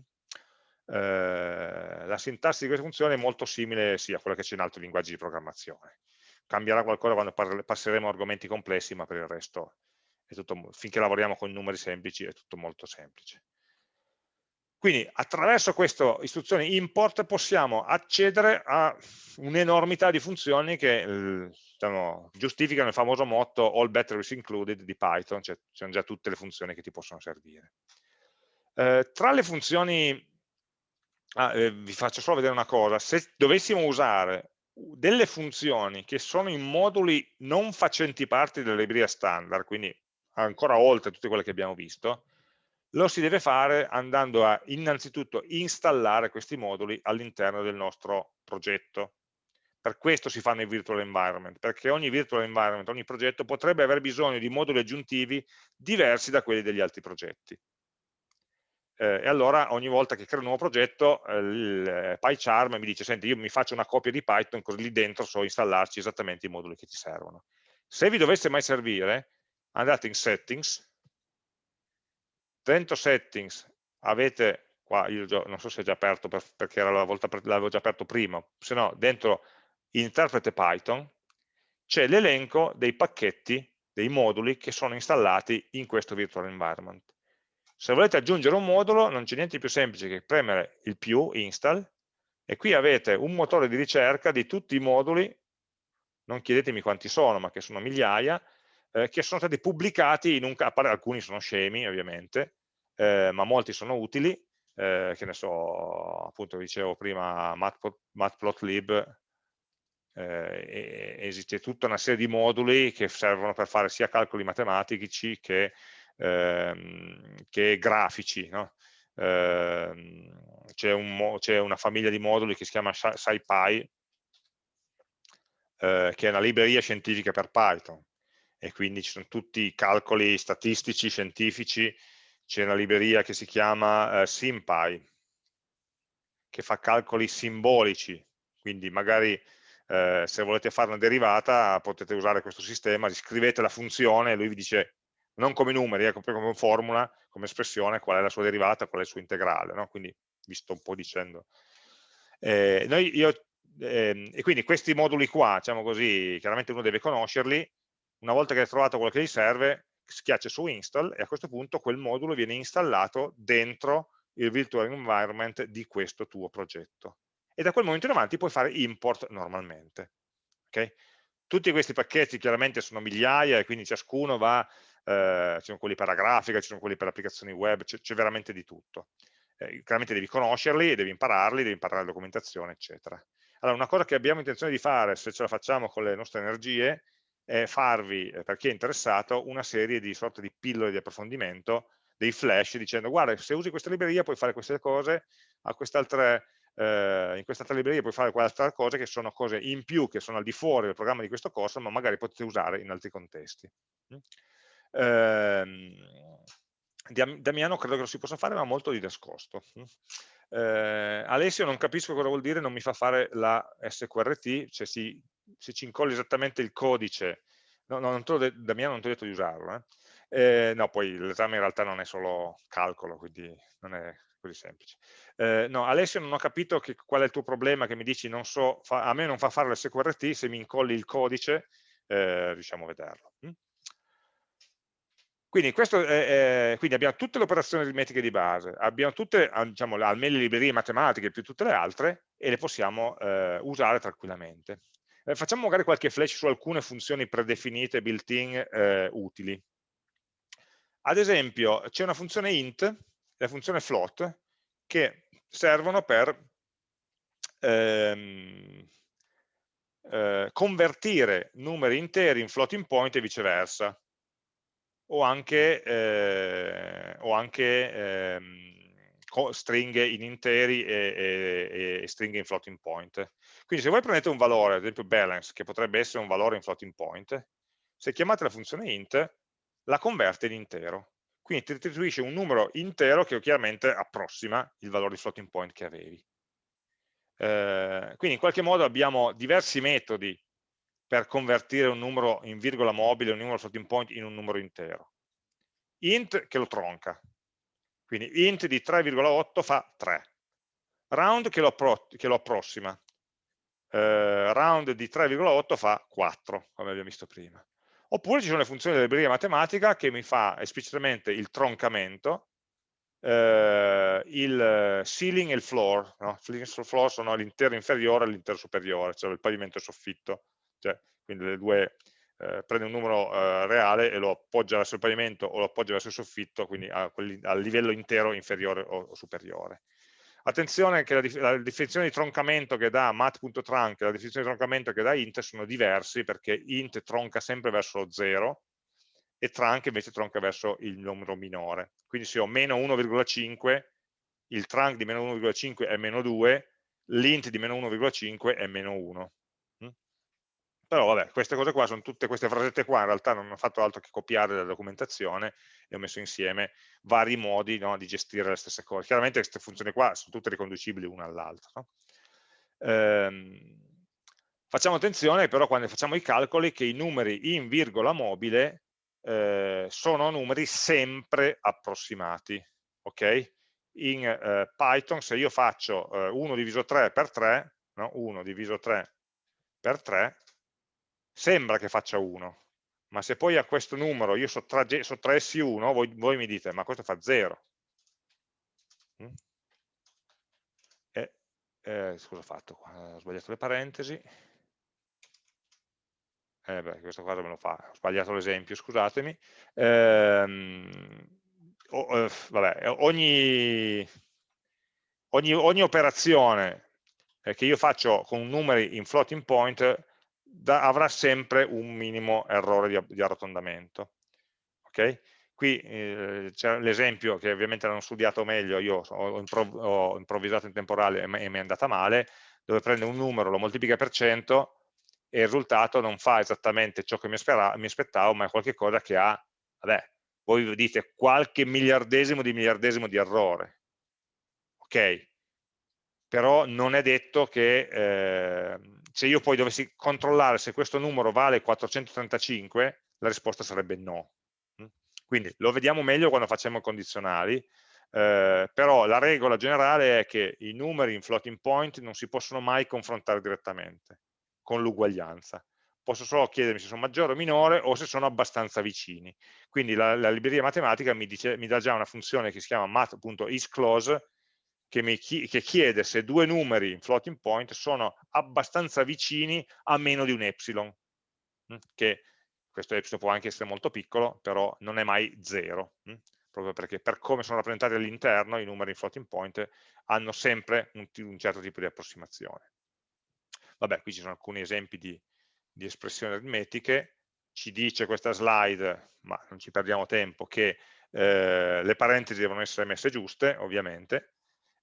S1: Eh, la sintassi di queste funzioni è molto simile sì, a quella che c'è in altri linguaggi di programmazione cambierà qualcosa quando passeremo a argomenti complessi, ma per il resto tutto, finché lavoriamo con numeri semplici è tutto molto semplice. Quindi attraverso questa istruzione import possiamo accedere a un'enormità di funzioni che diciamo, giustificano il famoso motto all batteries included di Python, cioè ci sono già tutte le funzioni che ti possono servire. Eh, tra le funzioni, ah, eh, vi faccio solo vedere una cosa, se dovessimo usare delle funzioni che sono in moduli non facenti parte della libreria standard, quindi ancora oltre tutte quelle che abbiamo visto, lo si deve fare andando a innanzitutto installare questi moduli all'interno del nostro progetto. Per questo si fanno i virtual environment, perché ogni virtual environment, ogni progetto potrebbe aver bisogno di moduli aggiuntivi diversi da quelli degli altri progetti eh, e allora ogni volta che creo un nuovo progetto eh, il PyCharm mi dice senti io mi faccio una copia di Python così lì dentro so installarci esattamente i moduli che ti servono se vi dovesse mai servire andate in settings. Dentro settings avete qua io già, non so se è già aperto per, perché l'avevo già aperto prima se no dentro interprete Python c'è l'elenco dei pacchetti dei moduli che sono installati in questo virtual environment se volete aggiungere un modulo non c'è niente di più semplice che premere il più, install, e qui avete un motore di ricerca di tutti i moduli, non chiedetemi quanti sono, ma che sono migliaia, eh, che sono stati pubblicati in un alcuni sono scemi ovviamente, eh, ma molti sono utili, eh, che ne so, appunto dicevo prima matplotlib, eh, esiste tutta una serie di moduli che servono per fare sia calcoli matematici che ehm, che grafici. No? Ehm, c'è un una famiglia di moduli che si chiama SciPy, eh, che è una libreria scientifica per Python e quindi ci sono tutti i calcoli statistici, scientifici, c'è una libreria che si chiama eh, SymPy, che fa calcoli simbolici, quindi magari eh, se volete fare una derivata potete usare questo sistema, scrivete la funzione e lui vi dice non come numeri, ecco, come formula, come espressione, qual è la sua derivata, qual è il suo integrale, no? quindi vi sto un po' dicendo. Eh, noi, io, eh, e quindi questi moduli qua, diciamo così, chiaramente uno deve conoscerli, una volta che hai trovato quello che gli serve, schiaccia su install e a questo punto quel modulo viene installato dentro il virtual environment di questo tuo progetto. E da quel momento in avanti puoi fare import normalmente. Okay? Tutti questi pacchetti chiaramente sono migliaia e quindi ciascuno va eh, ci sono quelli per la grafica, ci sono quelli per applicazioni web, c'è veramente di tutto. Eh, chiaramente devi conoscerli, devi impararli, devi imparare la documentazione, eccetera. Allora, una cosa che abbiamo intenzione di fare, se ce la facciamo con le nostre energie, è farvi, eh, per chi è interessato, una serie di sorte di pillole di approfondimento, dei flash, dicendo guarda, se usi questa libreria puoi fare queste cose, a quest'altre eh, in quest'altra libreria puoi fare qualche cose che sono cose in più, che sono al di fuori del programma di questo corso, ma magari potete usare in altri contesti. Mm? Ehm, Damiano credo che lo si possa fare, ma molto di nascosto. Eh, Alessio non capisco cosa vuol dire non mi fa fare la SQRT, cioè si, se ci incolli esattamente il codice, no, no, non Damiano non ti ho detto di usarlo, eh. Eh, no, poi l'esame in realtà non è solo calcolo, quindi non è così semplice. Eh, no, Alessio non ho capito che, qual è il tuo problema che mi dici non so, fa, a me non fa fare l'SQRT, se mi incolli il codice eh, riusciamo a vederlo. Quindi, questo è, è, quindi, abbiamo tutte le operazioni aritmetiche di base, abbiamo tutte, diciamo, almeno le librerie matematiche più tutte le altre, e le possiamo eh, usare tranquillamente. Eh, facciamo magari qualche flash su alcune funzioni predefinite, built-in, eh, utili. Ad esempio, c'è una funzione int e la funzione float che servono per ehm, eh, convertire numeri interi in floating point e viceversa, o anche, eh, o anche ehm, stringhe in interi e, e, e, stringhe in floating point. Quindi se voi prendete un valore, ad esempio balance, che potrebbe essere un valore in floating point, se chiamate la funzione int, la converte in intero. Quindi ti restituisce un numero intero che chiaramente approssima il valore di floating point che avevi. Eh, quindi in qualche modo abbiamo diversi metodi per convertire un numero in virgola mobile, un numero floating point in un numero intero. int che lo tronca, quindi int di 3,8 fa 3, round che lo, che lo approssima, eh, round di 3,8 fa 4, come abbiamo visto prima. Oppure ci sono le funzioni della libreria matematica che mi fa esplicitamente il troncamento, eh, il ceiling e il floor. No? Ceiling e floor sono l'intero inferiore e l'intero superiore, cioè il pavimento e il soffitto. Cioè, quindi le due, eh, prende un numero eh, reale e lo appoggia verso il pavimento o lo appoggia verso il soffitto, quindi a, a livello intero inferiore o, o superiore. Attenzione che la, la, definizione di troncamento che dà mat.trunc e la definizione di troncamento che dà int sono diversi perché int tronca sempre verso lo 0 e trunc invece tronca verso il numero minore. Quindi se ho meno 1,5, il trunc di meno 1,5 è meno 2, l'int di meno 1,5 è meno 1. Però vabbè, queste cose qua sono tutte queste frasette qua, in realtà non ho fatto altro che copiare la documentazione e ho messo insieme vari modi no, di gestire le stesse cose. Chiaramente queste funzioni qua sono tutte riconducibili una all'altra. No? Ehm, facciamo attenzione però quando facciamo i calcoli che i numeri in virgola mobile eh, sono numeri sempre approssimati, ok? In eh, Python se io faccio eh, 1 diviso 3 per 3, no? 1 diviso 3 per 3, sembra che faccia 1, ma se poi a questo numero io sottraessi 1, voi, voi, mi dite, ma questo fa 0. Mm? E, eh, scusa, ho fatto, ho sbagliato le parentesi eh beh, questo qua me lo fa, ho sbagliato l'esempio, scusatemi, oh, eh, vabbè, ogni, ogni, ogni, operazione eh, che io faccio con numeri in floating point da, avrà sempre un minimo errore di, di arrotondamento. Okay? Qui eh, c'è l'esempio che ovviamente l'hanno studiato meglio, io ho, improv ho improvvisato in temporale e mi è andata male, dove prende un numero, lo moltiplica per 100 e il risultato non fa esattamente ciò che mi, mi aspettavo, ma è qualcosa che ha, vabbè, voi dite qualche miliardesimo di miliardesimo di errore. Ok? Però non è detto che eh, se io poi dovessi controllare se questo numero vale 435, la risposta sarebbe no. Mm? Quindi lo vediamo meglio quando facciamo condizionali, eh, però la regola generale è che i numeri in floating point non si possono mai confrontare direttamente con l'uguaglianza. Posso solo chiedermi se sono maggiore o minore o se sono abbastanza vicini. Quindi la, la libreria matematica mi, dice, mi, dà già una funzione che si chiama mat.isClose che, mi, che chiede se due numeri in floating point sono abbastanza vicini a meno di un epsilon, che questo epsilon può anche essere molto piccolo, però non è mai zero, proprio perché per come sono rappresentati all'interno i numeri in floating point hanno sempre un, un certo tipo di approssimazione. Vabbè, qui ci sono alcuni esempi di, di espressioni aritmetiche, ci dice questa slide, ma non ci perdiamo tempo, che eh, le parentesi devono essere messe giuste, ovviamente,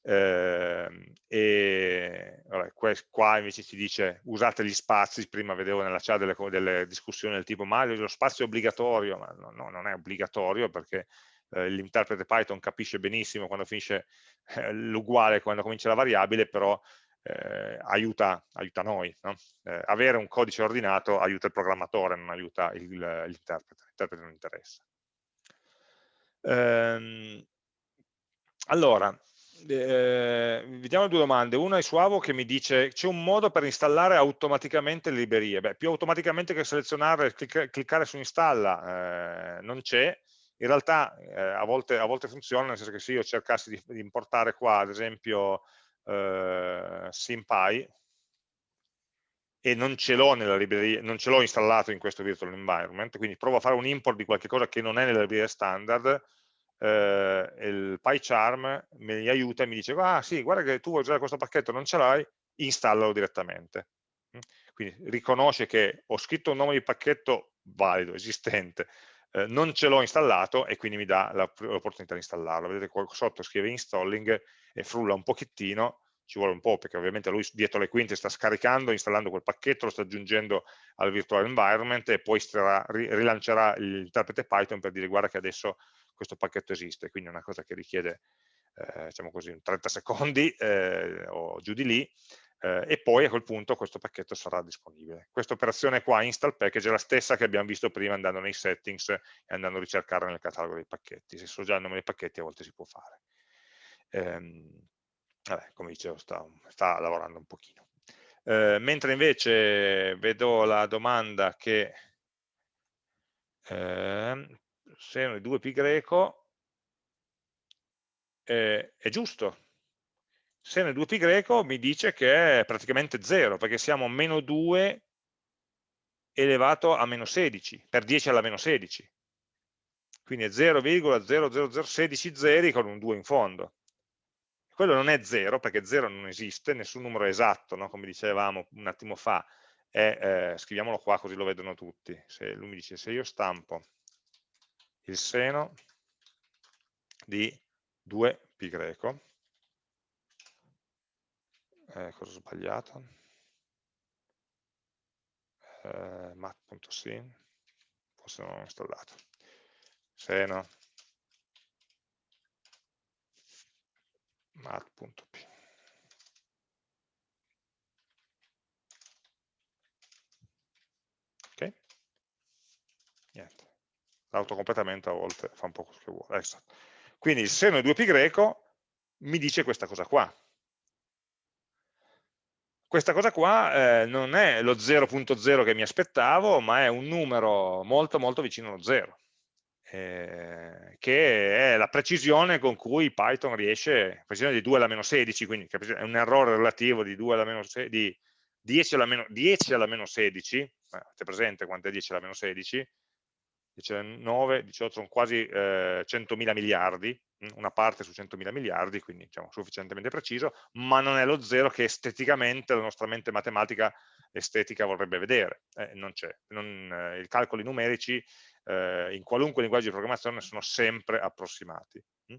S1: eh, e vabbè, qua invece ci dice usate gli spazi, prima vedevo nella chat delle, delle discussioni del tipo ma lo spazio è obbligatorio, ma no, no non è obbligatorio perché eh, l'interprete Python capisce benissimo quando finisce eh, l'uguale, quando comincia la variabile, però eh, aiuta, aiuta, noi. No? Eh, avere un codice ordinato aiuta il programmatore, non aiuta l'interprete, l'interprete non interessa. Ehm, allora, eh, vediamo due domande. Una è su Avo che mi dice c'è un modo per installare automaticamente le librerie. Beh, più automaticamente che selezionare clic cliccare su installa eh, non c'è. In realtà eh, a volte, a, volte, funziona, nel senso che se io cercassi di, di importare qua, ad esempio, eh, SymPy e non ce l'ho nella libreria, non ce l'ho installato in questo virtual environment, quindi provo a fare un import di qualche cosa che non è nella libreria standard, eh, il PyCharm mi aiuta e mi dice, ah sì, guarda che tu vuoi usare questo pacchetto, non ce l'hai, installalo direttamente. quindi riconosce che ho scritto un nome di pacchetto valido, esistente, eh, non ce l'ho installato e quindi mi dà l'opportunità di installarlo. Vedete qua sotto scrive installing e frulla un pochettino, ci vuole un po' perché ovviamente lui dietro le quinte sta scaricando, installando quel pacchetto, lo sta aggiungendo al virtual environment e poi starà, rilancerà l'interprete Python per dire guarda che adesso questo pacchetto esiste, quindi è una cosa che richiede eh, diciamo così, 30 secondi eh, o giù di lì, eh, e poi a quel punto questo pacchetto sarà disponibile. Questa operazione qua, install package, è la stessa che abbiamo visto prima andando nei settings e andando a ricercare nel catalogo dei pacchetti. Se so già il nome dei pacchetti a volte si può fare. Ehm, vabbè, come dicevo, sta, sta lavorando un pochino. Eh, mentre invece vedo la domanda che eh, seno di 2π greco eh, è giusto. Seno di 2π greco mi dice che è praticamente 0, perché siamo meno 2 elevato a meno 16, per 10 alla meno 16. Quindi è 0,00016 zeri con un 2 in fondo. Quello non è 0, perché 0 non esiste, nessun numero esatto, no? come dicevamo un attimo fa, è, eh, scriviamolo qua così lo vedono tutti. Se lui mi dice se io stampo il seno di 2π greco, eh, cosa ho sbagliato? Eh, mat.sim, forse non ho installato, seno mat.p. Ok? Niente. L'autocompletamento a volte fa un po' quello che vuole. Esatto. Quindi il seno di 2π greco mi dice questa cosa qua. Questa cosa qua eh, non è lo 0.0 che mi aspettavo, ma è un numero molto molto vicino allo 0, eh, che è la precisione con cui Python riesce, precisione di 2 alla meno 16, quindi è un errore relativo di, 2 alla meno 16, di 10 alla meno, 10 alla meno 16, eh, avete presente quanto è 10 alla meno 16? 19, 18, sono quasi eh, 100.000 miliardi, una parte su 100.000 miliardi, quindi diciamo sufficientemente preciso, ma non è lo zero che esteticamente la nostra mente matematica estetica vorrebbe vedere, eh, non c'è. Eh, I calcoli numerici eh, in qualunque linguaggio di programmazione sono sempre approssimati. Mm?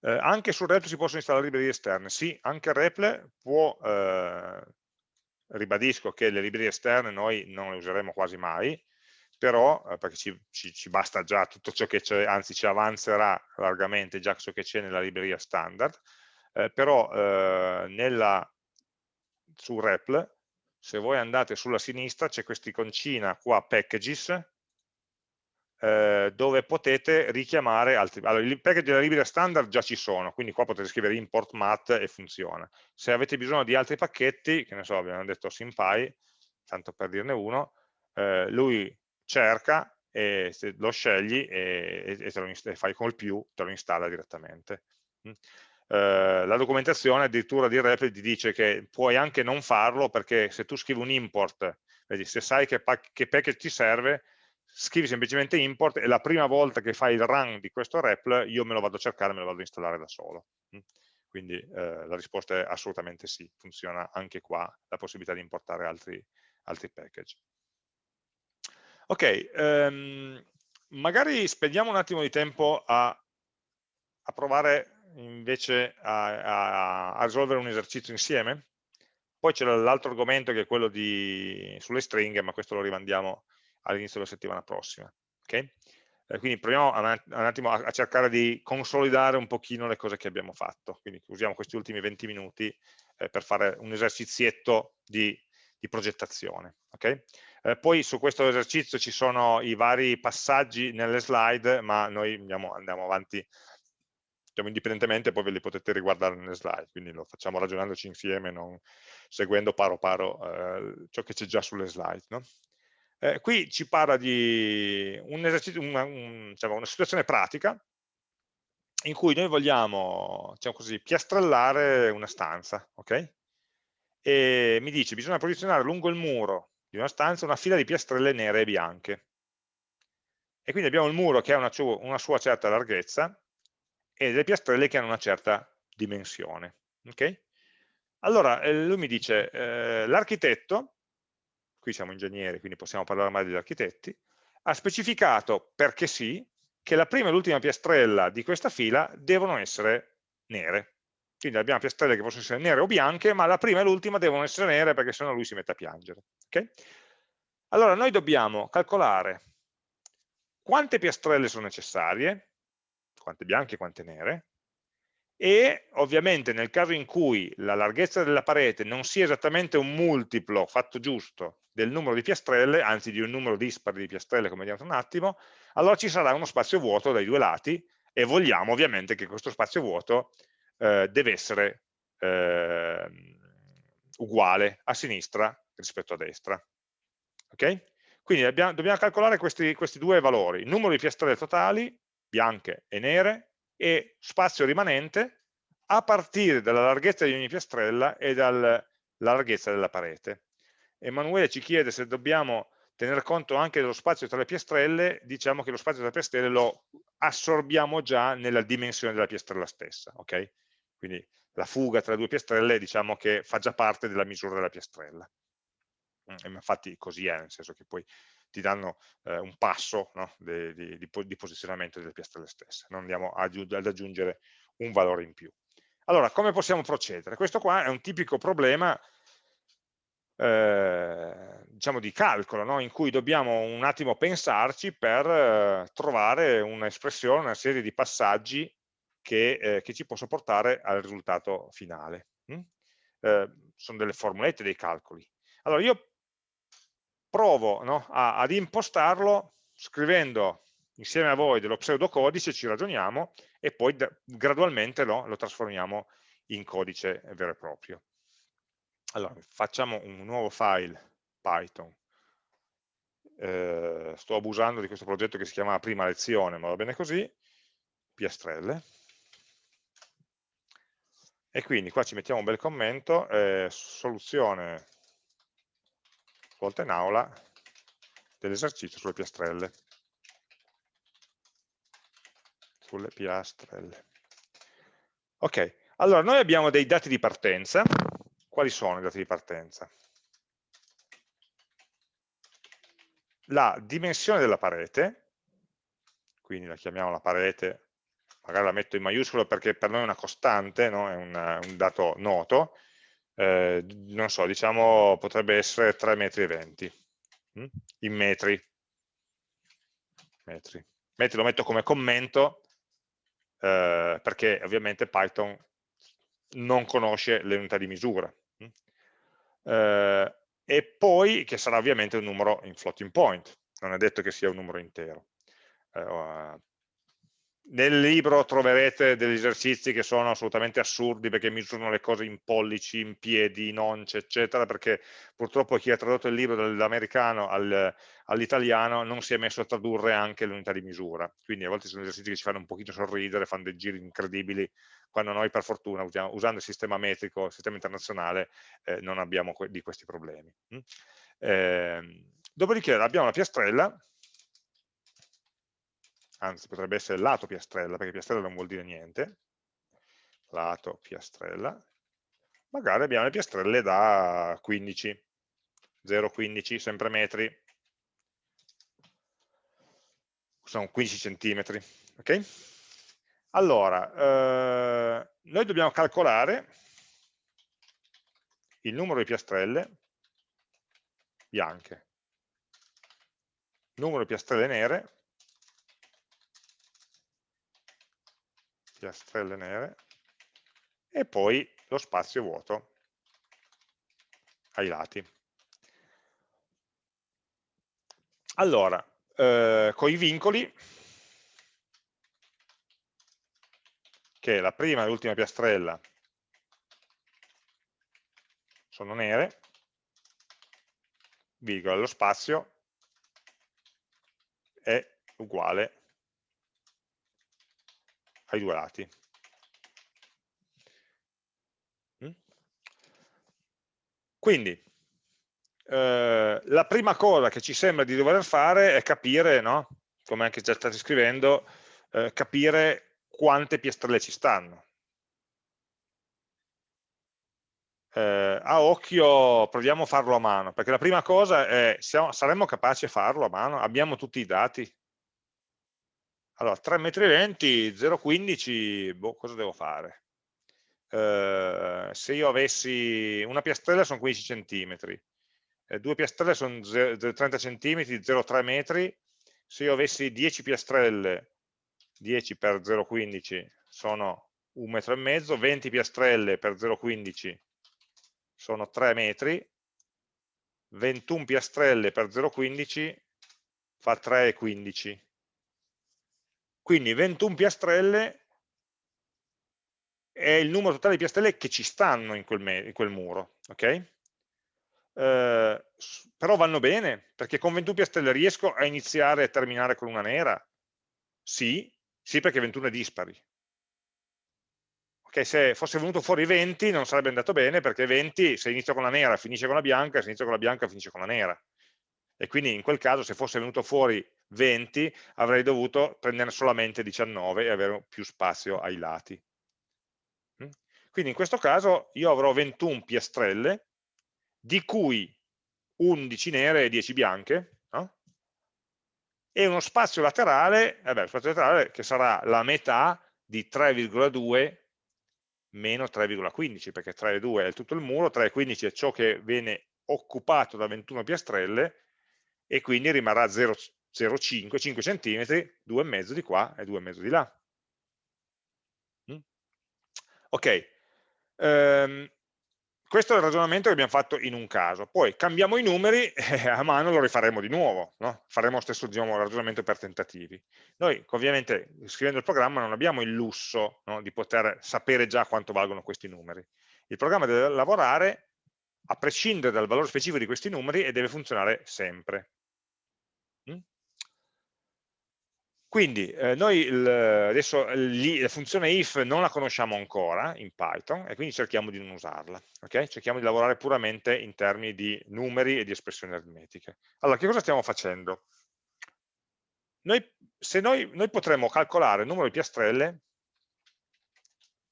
S1: Eh, anche su REPL si possono installare librerie esterne, sì, anche REPL può, eh, ribadisco che le librerie esterne noi non le useremo quasi mai, però, eh, perché ci, ci, ci, basta già tutto ciò che c'è, anzi ci avanzerà largamente già ciò che c'è nella libreria standard, eh, però eh, nella, su REPL, se voi andate sulla sinistra c'è questa iconcina qua, packages, eh, dove potete richiamare altri, allora i package della libreria standard già ci sono, quindi qua potete scrivere import mat e funziona. Se avete bisogno di altri pacchetti, che ne so, abbiamo detto SymPy, tanto per dirne uno, eh, lui cerca e lo scegli e, e, e fai col più, te lo installa direttamente. Mm. Eh, la documentazione addirittura di Replit ti dice che puoi anche non farlo perché se tu scrivi un import, vedi, se sai che, che package ti serve, scrivi semplicemente import e la prima volta che fai il run di questo REPL io me lo vado a cercare, me lo vado a installare da solo. Quindi eh, la risposta è assolutamente sì, funziona anche qua la possibilità di importare altri, altri package. Ok, um, magari spendiamo un attimo di tempo a, a provare invece a, a, a, risolvere un esercizio insieme. Poi c'è l'altro argomento che è quello di, sulle stringhe, ma questo lo rimandiamo all'inizio della settimana prossima. Okay? Eh, quindi proviamo un attimo a, cercare di consolidare un pochino le cose che abbiamo fatto. Quindi usiamo questi ultimi 20 minuti eh, per fare un esercizietto di, di progettazione. Okay? Eh, poi su questo esercizio ci sono i vari passaggi nelle slide, ma noi andiamo, andiamo avanti diciamo, indipendentemente, poi ve li potete riguardare nelle slide, quindi lo facciamo ragionandoci insieme, non seguendo paro paro eh, ciò che c'è già sulle slide. No? Eh, qui ci parla di un una, un, diciamo, una situazione pratica in cui noi vogliamo, diciamo così, piastrellare una stanza, ok? E mi dice bisogna posizionare lungo il muro di una stanza una fila di piastrelle nere e bianche. E quindi abbiamo il muro che ha una, una sua certa larghezza e delle piastrelle che hanno una certa dimensione. Okay? Allora, eh, lui mi dice, eh, l'architetto, qui siamo ingegneri, quindi possiamo parlare mai degli architetti, ha specificato, perché sì, che la prima e l'ultima piastrella di questa fila devono essere nere. Quindi abbiamo piastrelle che possono essere nere o bianche, ma la prima e l'ultima devono essere nere perché sennò lui si mette a piangere. Okay? Allora noi dobbiamo calcolare quante piastrelle sono necessarie, quante bianche e quante nere, e ovviamente nel caso in cui la larghezza della parete non sia esattamente un multiplo fatto giusto del numero di piastrelle, anzi di un numero dispari di piastrelle come vediamo tra un attimo, allora ci sarà uno spazio vuoto dai due lati e vogliamo ovviamente che questo spazio vuoto eh, deve essere eh, uguale a sinistra rispetto a destra. Ok? Quindi abbiamo, dobbiamo calcolare questi, questi due valori, il numero di piastrelle totali, bianche e nere, e spazio rimanente a partire dalla larghezza di ogni piastrella e dalla larghezza della parete. Emanuele ci chiede se dobbiamo tener conto anche dello spazio tra le piastrelle, diciamo che lo spazio tra le piastrelle lo assorbiamo già nella dimensione della piastrella stessa, ok? Quindi la fuga tra due piastrelle diciamo che fa già parte della misura della piastrella. Mm, e infatti così è, nel senso che poi ti danno eh, un passo no, di, di, di, posizionamento delle piastrelle stesse, non andiamo ad aggiungere un valore in più. Allora, come possiamo procedere? Questo qua è un tipico problema eh, diciamo di calcolo, no? in cui dobbiamo un attimo pensarci per eh, trovare un'espressione, una serie di passaggi che, eh, che, ci possa portare al risultato finale. Mm? Eh, sono delle formulette, dei calcoli. Allora, io provo no, a, ad impostarlo scrivendo insieme a voi dello pseudocodice, ci ragioniamo e poi gradualmente no, lo trasformiamo in codice vero e proprio. Allora, facciamo un nuovo file Python. Eh, sto abusando di questo progetto che si chiama prima lezione, ma va bene così, piastrelle. E quindi qua ci mettiamo un bel commento, eh, soluzione svolta in aula dell'esercizio sulle piastrelle. Sulle piastrelle. Ok, allora noi abbiamo dei dati di partenza. Quali sono i dati di partenza? La dimensione della parete, quindi la chiamiamo la parete, magari la metto in maiuscolo perché per noi è una costante, no? è un, un dato noto, eh, non so, diciamo potrebbe essere 3 metri 20 hm? in metri. metri. Metri lo metto come commento eh, perché ovviamente Python non conosce le unità di misura. Hm? Eh, e poi che sarà ovviamente un numero in floating point, non è detto che sia un numero intero. Eh, nel libro troverete degli esercizi che sono assolutamente assurdi perché misurano le cose in pollici, in piedi, in once, eccetera, perché purtroppo chi ha tradotto il libro dall'americano all'italiano non si è messo a tradurre anche l'unità di misura. Quindi a volte sono esercizi che ci fanno un pochino sorridere, fanno dei giri incredibili, quando noi per fortuna usando il sistema metrico, il sistema internazionale, eh, non abbiamo que di questi problemi. Eh, dopodiché abbiamo la piastrella, anzi potrebbe essere lato piastrella, perché piastrella non vuol dire niente, lato piastrella, magari abbiamo le piastrelle da 15, 0,15, sempre metri, sono 15 centimetri, ok? Allora, eh, noi dobbiamo calcolare il numero di piastrelle bianche, numero di piastrelle nere piastrelle nere e poi lo spazio vuoto ai lati. Allora, eh, con i vincoli, che la prima e l'ultima piastrella sono nere, virgola, lo spazio è uguale ai due lati. Mm? Quindi, eh, la prima cosa che ci sembra di dover fare è capire, no? come anche già state scrivendo, eh, capire quante piastrelle ci stanno. eh, a occhio proviamo a farlo a mano, perché la prima cosa è, siamo, saremmo capaci di farlo a mano? Abbiamo tutti i dati? Allora, 3 metri lenti, 0,15, boh, cosa devo fare? Eh, se io avessi una piastrella sono 15 centimetri, eh, due piastrelle sono 30 centimetri, 0,3 metri, se io avessi 10 piastrelle, 10 per 0,15 sono un metro e mezzo, 20 piastrelle per 0,15 sono 3 metri, 21 piastrelle per 0,15 fa 3,15. Quindi 21 piastrelle è il numero totale di piastrelle che ci stanno in quel, in quel muro, ok? Eh, però vanno bene, perché con 21 piastrelle riesco a iniziare e terminare con una nera? Sì, sì perché 21 è dispari che se fosse venuto fuori 20 non sarebbe andato bene perché 20 se inizia con la nera finisce con la bianca, se inizia con la bianca finisce con la nera. E quindi in quel caso se fosse venuto fuori 20 avrei dovuto prendere solamente 19 e avere più spazio ai lati. Mm? Quindi in questo caso io avrò 21 piastrelle, di cui 11 nere e 10 bianche, no? e uno spazio laterale, vabbè, eh spazio laterale che sarà la metà di 3,2 meno 3,15 perché 3,2 è tutto il muro, 3,15 è ciò che viene occupato da 21 piastrelle e quindi rimarrà 0,05, 5 cm, 2,5 di qua e 2,5 di là. Ok, um, questo è il ragionamento che abbiamo fatto in un caso, poi cambiamo i numeri e a mano lo rifaremo di nuovo, no? faremo lo stesso diciamo, ragionamento per tentativi. Noi ovviamente scrivendo il programma non abbiamo il lusso no, di poter sapere già quanto valgono questi numeri. Il programma deve lavorare a prescindere dal valore specifico di questi numeri e deve funzionare sempre. Quindi eh, noi il, adesso lì, la funzione if non la conosciamo ancora in Python e quindi cerchiamo di non usarla, okay? cerchiamo di lavorare puramente in termini di numeri e di espressioni aritmetiche. Allora, che cosa stiamo facendo? Noi, se noi, noi potremmo calcolare il numero di piastrelle,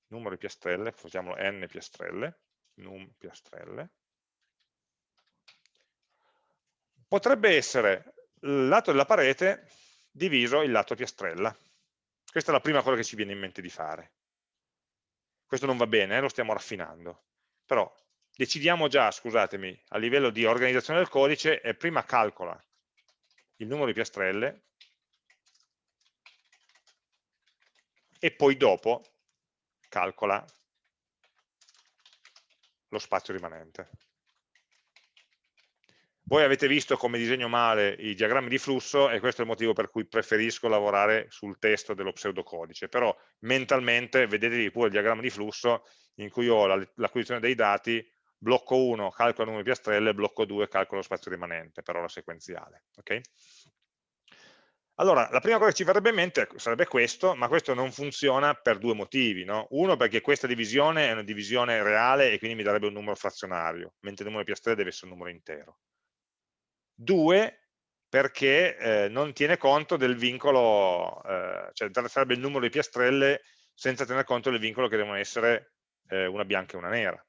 S1: numero di piastrelle, facciamolo n piastrelle, num piastrelle, potrebbe essere il lato della parete diviso il lato piastrella. Questa è la prima cosa che ci viene in mente di fare. Questo non va bene, eh, lo stiamo raffinando. Però decidiamo già, scusatemi, a livello di organizzazione del codice, e prima calcola il numero di piastrelle e poi dopo calcola lo spazio rimanente. Voi avete visto come disegno male i diagrammi di flusso e questo è il motivo per cui preferisco lavorare sul testo dello pseudocodice, però mentalmente vedetevi pure il diagramma di flusso in cui ho l'acquisizione dei dati, blocco 1 calcolo il numero di piastrelle, blocco 2 calcolo lo spazio rimanente, per ora sequenziale. Okay? Allora, la prima cosa che ci verrebbe in mente sarebbe questo, ma questo non funziona per due motivi. No? Uno, perché questa divisione è una divisione reale e quindi mi darebbe un numero frazionario, mentre il numero di piastrelle deve essere un numero intero. Due, perché eh, non tiene conto del vincolo, eh, cioè sarebbe il numero di piastrelle senza tener conto del vincolo che devono essere eh, una bianca e una nera.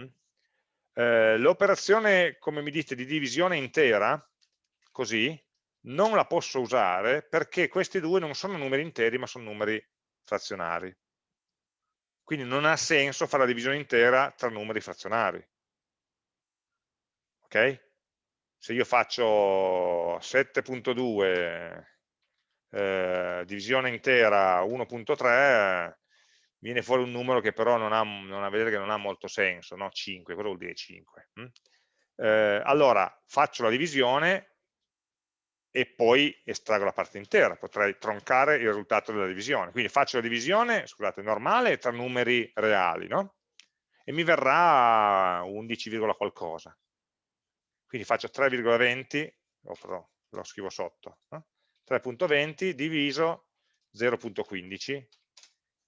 S1: Mm? Eh, l'operazione, come mi dite, di divisione intera, così, non la posso usare perché questi due non sono numeri interi ma sono numeri frazionari. Quindi non ha senso fare la divisione intera tra numeri frazionari. Ok? Se io faccio 7.2 eh, divisione intera 1.3 viene fuori un numero che però non ha, non ha, vedere che non ha molto senso, no? 5, cosa vuol dire 5? Hm? Eh, allora faccio la divisione e poi estraggo la parte intera, potrei troncare il risultato della divisione, quindi faccio la divisione, scusate, normale tra numeri reali, no? E mi verrà 11, qualcosa, quindi faccio 3,20, lo, lo scrivo sotto, no? 3.20 diviso 0.15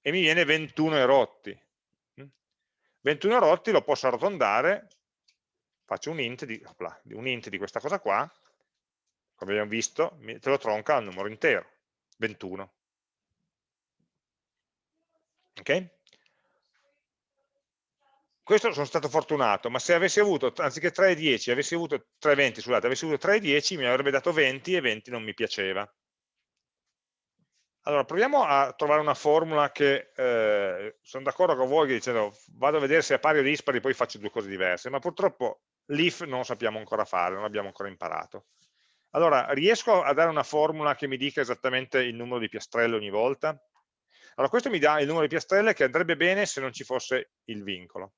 S1: e mi viene 21 erotti. 21 erotti lo posso arrotondare, faccio un int di, opla, un int di questa cosa qua, come abbiamo visto, te lo tronca al numero intero, 21. Ok? Questo sono stato fortunato, ma se avessi avuto, anziché 3 e 10, avessi avuto 3 20, scusate, avessi avuto 3 e 10, mi avrebbe dato 20 e 20 non mi piaceva. Allora, proviamo a trovare una formula che, eh, sono d'accordo con voi dicendo vado a vedere se è pari o dispari, poi faccio due cose diverse, ma purtroppo l'if non lo sappiamo ancora fare, non l'abbiamo ancora imparato. Allora, riesco a dare una formula che mi dica esattamente il numero di piastrelle ogni volta? Allora, questo mi dà il numero di piastrelle che andrebbe bene se non ci fosse il vincolo.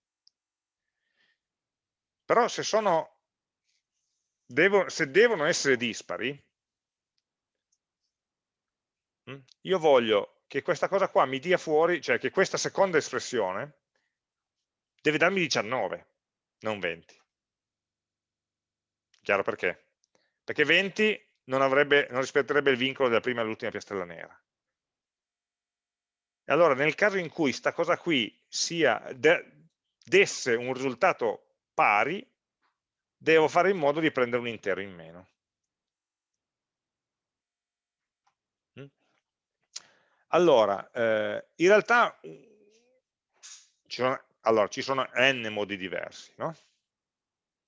S1: Però se, sono, devo, se devono essere dispari, mm, io voglio che questa cosa qua mi dia fuori, cioè che questa seconda espressione deve darmi 19, non 20. Chiaro perché? Perché 20 non, avrebbe, non rispetterebbe il vincolo della prima all'ultima piastrella nera. E allora nel caso in cui questa cosa qui sia, de, desse un risultato pari, devo fare in modo di prendere un intero in meno. Mm? Allora, eh, in realtà ci sono, allora, ci sono n modi diversi, no?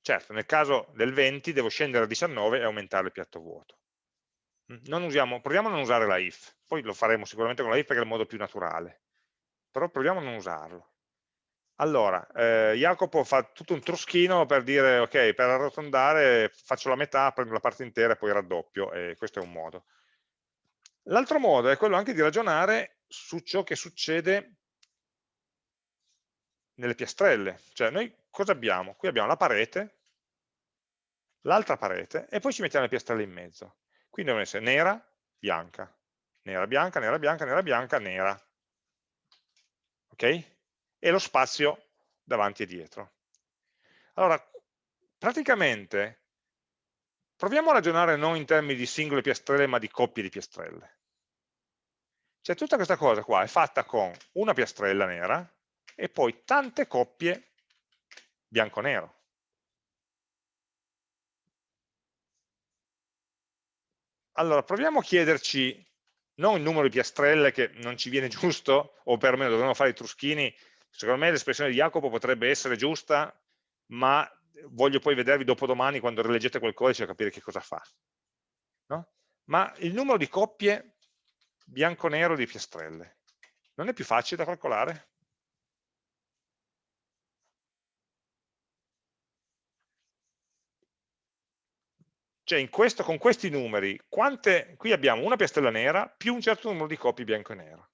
S1: Certo, nel caso del 20 devo scendere a 19 e aumentare il piatto vuoto. Mm? Usiamo, proviamo a non usare la if, poi lo faremo sicuramente con la if perché è il modo più naturale, però proviamo a non usarlo. Allora, eh, Jacopo fa tutto un truschino per dire, ok, per arrotondare faccio la metà, prendo la parte intera e poi raddoppio, e questo è un modo. L'altro modo è quello anche di ragionare su ciò che succede nelle piastrelle. Cioè, noi cosa abbiamo? Qui abbiamo la parete, l'altra parete, e poi ci mettiamo le piastrelle in mezzo. Quindi devono essere nera, bianca, nera, bianca, nera, bianca, nera, bianca, nera. Ok? E lo spazio davanti e dietro. Allora, praticamente, proviamo a ragionare non in termini di singole piastrelle, ma di coppie di piastrelle. Cioè tutta questa cosa qua è fatta con una piastrella nera e poi tante coppie bianco-nero. Allora, proviamo a chiederci non il numero di piastrelle che non ci viene giusto, o perlomeno dovremmo fare i truschini Secondo me l'espressione di Jacopo potrebbe essere giusta, ma voglio poi vedervi dopodomani quando rileggete quel codice a capire che cosa fa. No? Ma il numero di coppie bianco-nero di piastrelle non è più facile da calcolare? Cioè questo, con questi numeri, quante, qui abbiamo una piastrella nera più un certo numero di coppie bianco e nero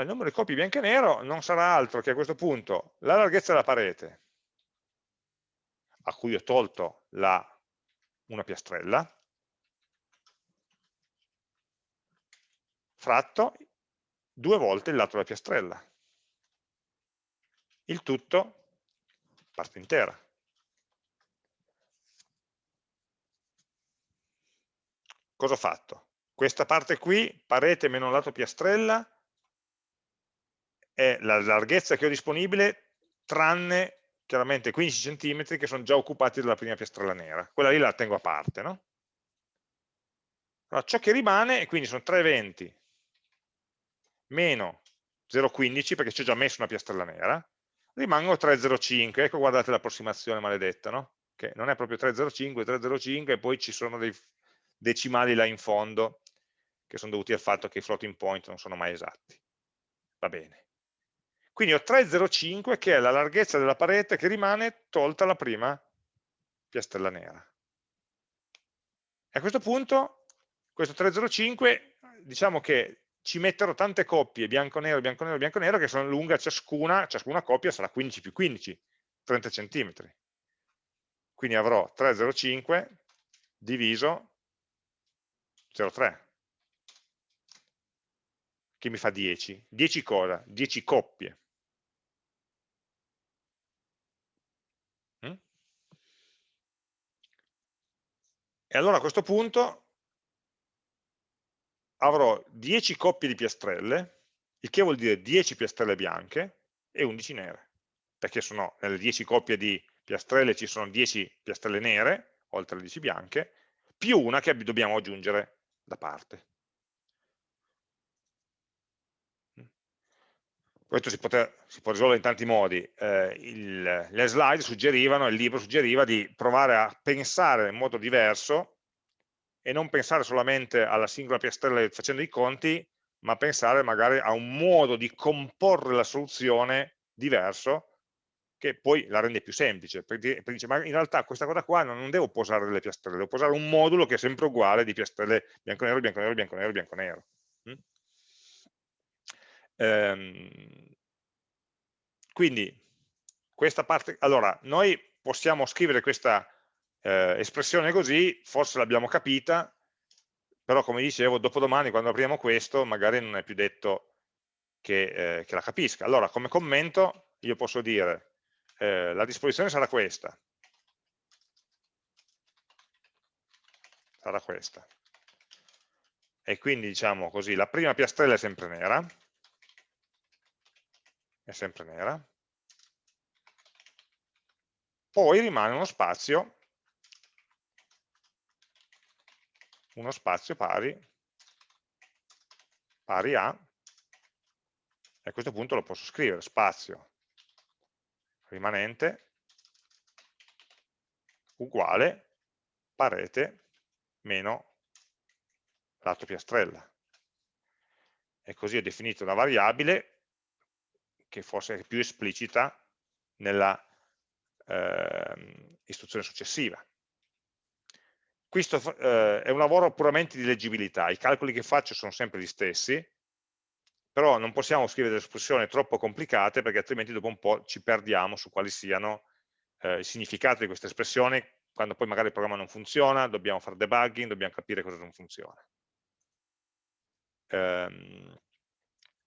S1: il numero di copie bianco e nero non sarà altro che a questo punto la larghezza della parete a cui ho tolto la, una piastrella fratto due volte il lato della piastrella il tutto parte intera cosa ho fatto? questa parte qui, parete meno lato piastrella è la larghezza che ho disponibile tranne chiaramente 15 cm che sono già occupati dalla prima piastrella nera. Quella lì la tengo a parte. No? Allora, ciò che rimane, quindi sono 320 meno 0,15 perché ci ho già messo una piastrella nera, rimangono 3,05. Ecco guardate l'approssimazione maledetta, no? che non è proprio 3,05, 3,05 e poi ci sono dei decimali là in fondo che sono dovuti al fatto che i floating point non sono mai esatti. Va bene. Quindi ho 3,05 che è la larghezza della parete che rimane tolta la prima piastrella nera. E a questo punto, questo 3,05, diciamo che ci metterò tante coppie bianco-nero, bianco-nero, bianco-nero che sono lunga ciascuna, ciascuna coppia sarà 15 più 15, 30 cm. Quindi avrò 3,05 diviso 0,3 che mi fa 10. 10 cosa? 10 coppie. E allora a questo punto avrò 10 coppie di piastrelle, il che vuol dire 10 piastrelle bianche e 11 nere, perché sono, nelle 10 coppie di piastrelle ci sono 10 piastrelle nere, oltre alle 10 bianche, più una che dobbiamo aggiungere da parte. Questo si, poter, si, può risolvere in tanti modi, eh, il, le slide suggerivano, il libro suggeriva di provare a pensare in modo diverso e non pensare solamente alla singola piastrella facendo i conti, ma pensare magari a un modo di comporre la soluzione diverso che poi la rende più semplice, perché, perché dice, ma in realtà questa cosa qua non, devo posare delle piastrelle, devo posare un modulo che è sempre uguale di piastrelle bianco-nero, bianco-nero, bianco-nero, bianco-nero. Ehm, quindi, questa parte, allora, noi possiamo scrivere questa eh, espressione così, forse l'abbiamo capita, però come dicevo, dopodomani quando apriamo questo, magari non è più detto che, eh, che la capisca. Allora, come commento, io posso dire, eh, la disposizione sarà questa, sarà questa. E quindi diciamo così, la prima piastrella è sempre nera, è sempre nera, poi rimane uno spazio, uno spazio pari, pari a, e a questo punto lo posso scrivere, spazio rimanente uguale parete meno lato piastrella. E così ho definito una variabile che forse è più esplicita nella eh, istruzione successiva. Questo eh, è un lavoro puramente di leggibilità, i calcoli che faccio sono sempre gli stessi, però non possiamo scrivere delle espressioni troppo complicate perché altrimenti dopo un po' ci perdiamo su quali siano eh, i significati di queste espressioni, quando poi magari il programma non funziona, dobbiamo fare debugging, dobbiamo capire cosa non funziona. Ehm,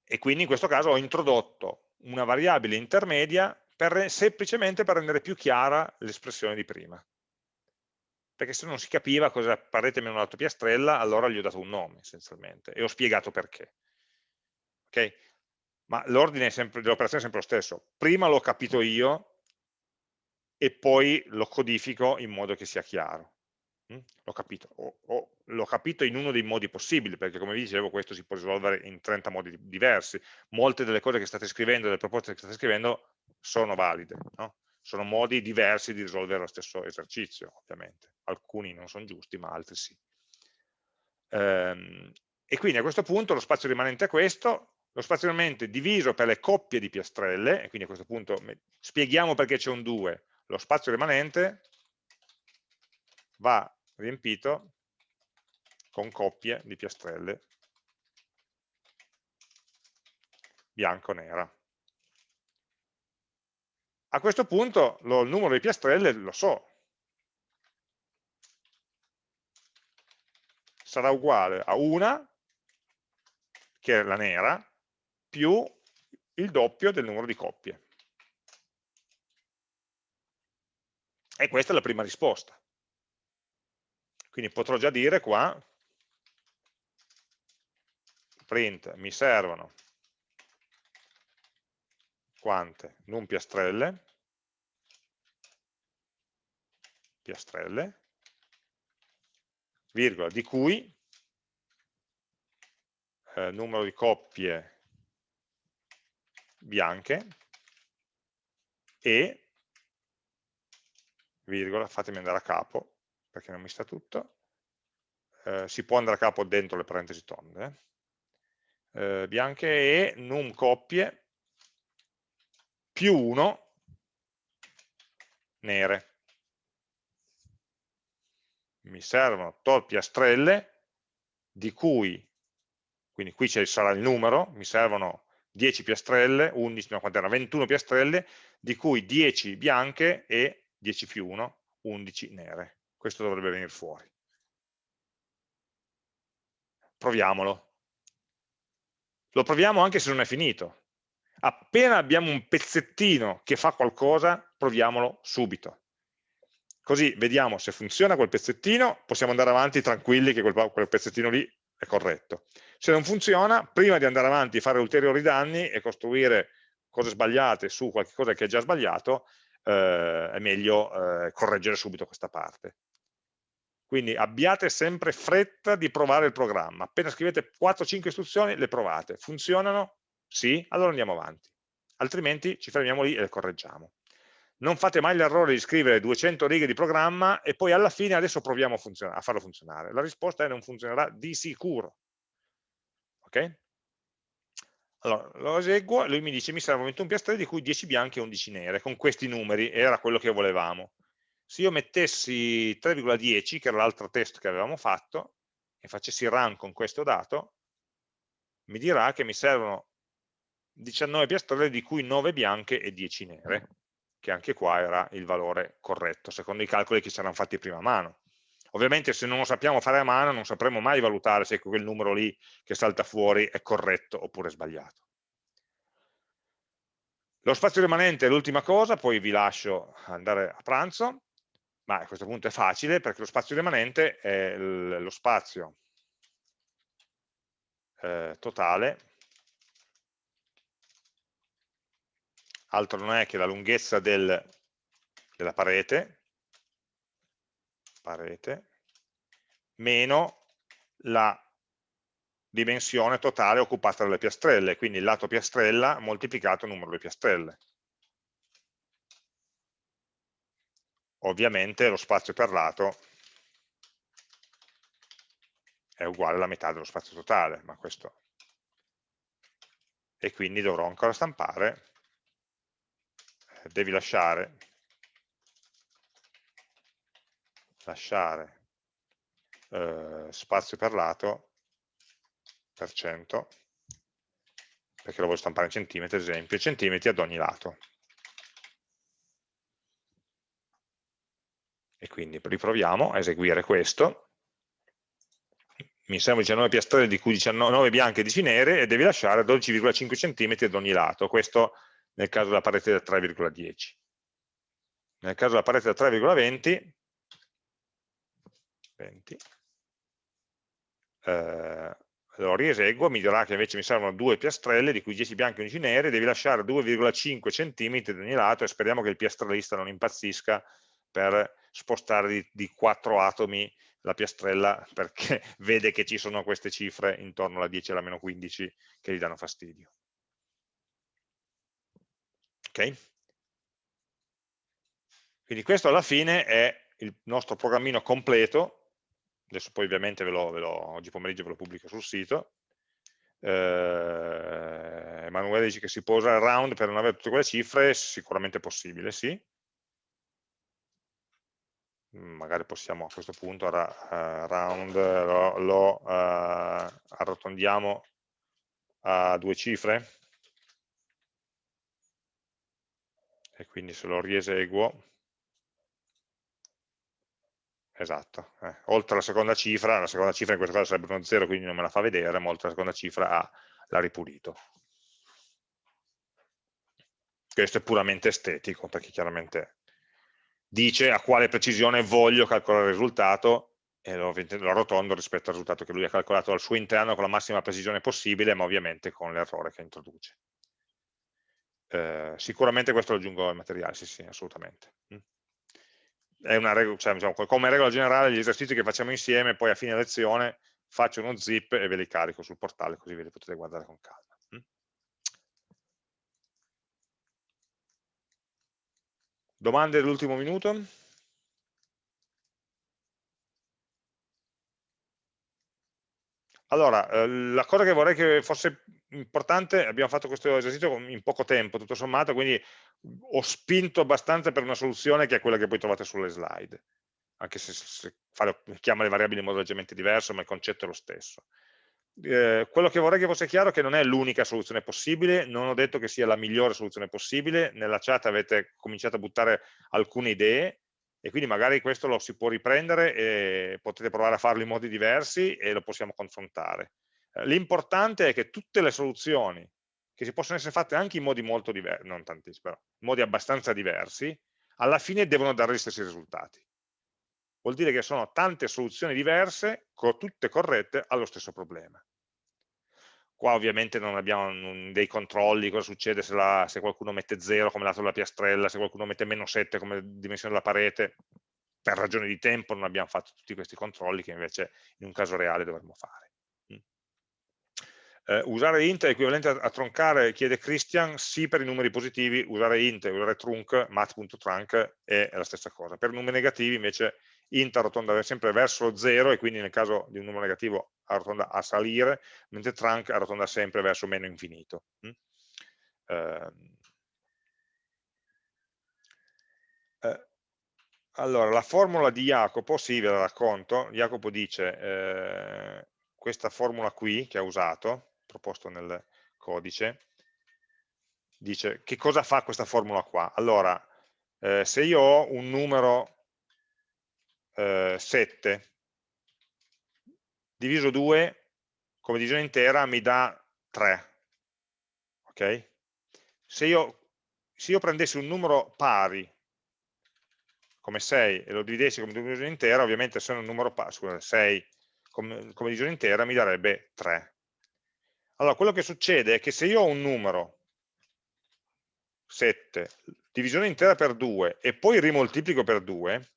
S1: e quindi in questo caso ho introdotto una variabile intermedia per, semplicemente per rendere più chiara l'espressione di prima. Perché se non si capiva cosa parete meno lato piastrella, allora gli ho dato un nome essenzialmente e ho spiegato perché. Okay? Ma l'ordine dell'operazione è sempre lo stesso. Prima l'ho capito io e poi lo codifico in modo che sia chiaro. L'ho capito. L'ho capito in uno dei modi possibili, perché come vi dicevo questo si può risolvere in 30 modi diversi. Molte delle cose che state scrivendo, delle proposte che state scrivendo, sono valide. No? Sono modi diversi di risolvere lo stesso esercizio, ovviamente. Alcuni non sono giusti, ma altri sì. Ehm, e quindi a questo punto lo spazio rimanente è questo, lo spazio rimanente diviso per le coppie di piastrelle, e quindi a questo punto spieghiamo perché c'è un 2, lo spazio rimanente va riempito con coppie di piastrelle bianco-nera. A questo punto lo, il numero di piastrelle lo so, sarà uguale a una, che è la nera, più il doppio del numero di coppie. E questa è la prima risposta. Quindi potrò già dire qua, print, mi servono quante? Num piastrelle, piastrelle, virgola, di cui eh, numero di coppie bianche e, virgola, fatemi andare a capo, perché non mi sta tutto, eh, si può andare a capo dentro le parentesi tonde, eh, eh bianche e num coppie più 1 nere. Mi servono tot piastrelle di cui, quindi qui sarà il numero, mi servono 10 piastrelle, 11, no, quanto era, 21 piastrelle, di cui 10 bianche e 10 più 1, 11 nere questo dovrebbe venire fuori. Proviamolo. Lo proviamo anche se non è finito. Appena abbiamo un pezzettino che fa qualcosa, proviamolo subito. Così vediamo se funziona quel pezzettino, possiamo andare avanti tranquilli che quel, pezzettino lì è corretto. Se non funziona, prima di andare avanti e fare ulteriori danni e costruire cose sbagliate su qualcosa che è già sbagliato, eh, è meglio eh, correggere subito questa parte. Quindi abbiate sempre fretta di provare il programma. Appena scrivete 4-5 istruzioni, le provate. Funzionano? Sì? Allora andiamo avanti. altrimenti ci fermiamo lì e le correggiamo. Non fate mai l'errore di scrivere 200 righe di programma e poi alla fine adesso proviamo a, a farlo funzionare. La risposta è non funzionerà di sicuro. Ok? Allora, lo eseguo e lui mi dice mi servono 21 piastrelle di cui 10 bianche e 11 nere, con questi numeri, era quello che volevamo. Se io mettessi 3,10, che era l'altro test che avevamo fatto, e facessi run con questo dato, mi dirà che mi servono 19 piastrelle di cui 9 bianche e 10 nere, che anche qua era il valore corretto, secondo i calcoli che ci erano fatti prima a mano. Ovviamente se non lo sappiamo fare a mano non sapremo mai valutare se quel numero lì che salta fuori è corretto oppure sbagliato. Lo spazio rimanente è l'ultima cosa, poi vi lascio andare a pranzo, ma a questo punto è facile perché lo spazio rimanente è lo spazio eh, totale, altro non è che la lunghezza del, della parete, parete meno la dimensione totale occupata dalle piastrelle, quindi il lato piastrella moltiplicato il numero di piastrelle. Ovviamente lo spazio per lato è uguale alla metà dello spazio totale, ma questo e quindi dovrò ancora stampare, eh, devi lasciare lasciare eh, spazio per lato per cento perché lo voglio stampare in centimetri ad esempio, centimetri ad ogni lato. E quindi riproviamo a eseguire questo. Mi servono 19 piastrelle di cui 19 bianche e 10 nere e devi lasciare 12,5 cm ad ogni lato. Questo nel caso della parete da 3,10 nel caso della parete da 3,20 20. Eh, lo rieseguo, mi dirà che invece mi servono due piastrelle, di cui 10 bianche e 11 nere, devi lasciare 2,5 cm da ogni lato e speriamo che il piastrellista non impazzisca per spostare di, di 4 atomi la piastrella perché vede che ci sono queste cifre intorno alla 10 e alla meno 15 che gli danno fastidio. Ok? Quindi questo alla fine è il nostro programmino completo adesso poi ovviamente ve lo, ve lo, oggi pomeriggio ve lo pubblico sul sito, eh, Emanuele dice che si può usare round per non avere tutte quelle cifre, sicuramente possibile, sì. Magari possiamo a questo punto ra, uh, round lo, lo uh, arrotondiamo a due cifre. E quindi se lo rieseguo esatto, eh. oltre alla seconda cifra, la seconda cifra in questo caso sarebbe uno 0, quindi non me la fa vedere, ma oltre alla seconda cifra l'ha ripulito. Questo è puramente estetico, perché chiaramente dice a quale precisione voglio calcolare il risultato e lo, lo arrotondo rispetto al risultato che lui ha calcolato al suo interno con la massima precisione possibile, ma ovviamente con l'errore che introduce. Eh, sicuramente questo lo aggiungo al materiale, sì, sì, assolutamente. Regola, cioè, diciamo, come regola generale gli esercizi che facciamo insieme, poi a fine lezione faccio uno zip e ve li carico sul portale così ve li potete guardare con calma. Mm? Domande dell'ultimo minuto? Allora, eh, la cosa che vorrei che fosse importante, abbiamo fatto questo esercizio in poco tempo, tutto sommato, quindi ho spinto abbastanza per una soluzione che è quella che poi trovate sulle slide, anche se, se fare, chiama le variabili in modo leggermente diverso, ma il concetto è lo stesso. Eh, quello che vorrei che fosse chiaro è che non è l'unica soluzione possibile, non ho detto che sia la migliore soluzione possibile, nella chat avete cominciato a buttare alcune idee, e quindi magari questo lo si può riprendere e potete provare a farlo in modi diversi e lo possiamo confrontare. L'importante è che tutte le soluzioni che si possono essere fatte anche in modi molto diversi, non tantissimi, però, in modi abbastanza diversi, alla fine devono dare gli stessi risultati. Vuol dire che sono tante soluzioni diverse, tutte corrette, allo stesso problema. Qua ovviamente non abbiamo dei controlli, cosa succede se, la, se qualcuno mette 0 come lato della piastrella, se qualcuno mette meno 7 come dimensione della parete, per ragioni di tempo non abbiamo fatto tutti questi controlli che invece in un caso reale dovremmo fare. Eh, usare int è equivalente a, a, troncare, chiede Christian, sì per i numeri positivi, usare int, usare trunk, mat.trunk è la stessa cosa. Per numeri negativi invece int arrotonda sempre verso lo 0 e quindi nel caso di un numero negativo arrotonda a salire, mentre trunk arrotonda sempre verso meno infinito. Mm? Eh, eh, allora, la formula di Jacopo, sì, ve la racconto. Jacopo dice, eh, questa formula qui che ha usato, proposto nel codice, dice che cosa fa questa formula qua? Allora, eh, se io ho un numero eh, 7 diviso 2 come divisione intera mi dà 3, ok? Se io, se io prendessi un numero pari come 6 e lo dividessi come divisione intera, ovviamente se è un numero pari, scusate, 6 come, come divisione intera mi darebbe 3. Allora, quello che succede è che se io ho un numero 7, divisione intera per 2 e poi rimoltiplico per 2,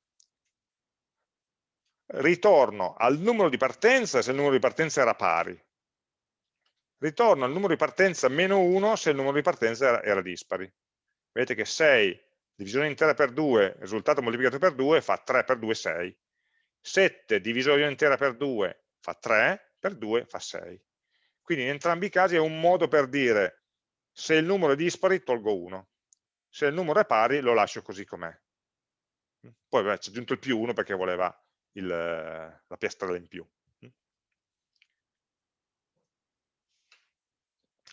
S1: ritorno al numero di partenza se il numero di partenza era pari, ritorno al numero di partenza meno 1 se il numero di partenza era, era dispari. Vedete che 6 divisione intera per 2, risultato moltiplicato per 2 fa 3 per 2, 6. 7 divisione intera per 2 fa 3, per 2 fa 6. Quindi in entrambi i casi è un modo per dire se il numero è dispari tolgo 1, se il numero è pari lo lascio così com'è. Poi c'è aggiunto il più 1 perché voleva il, la piastrella in più.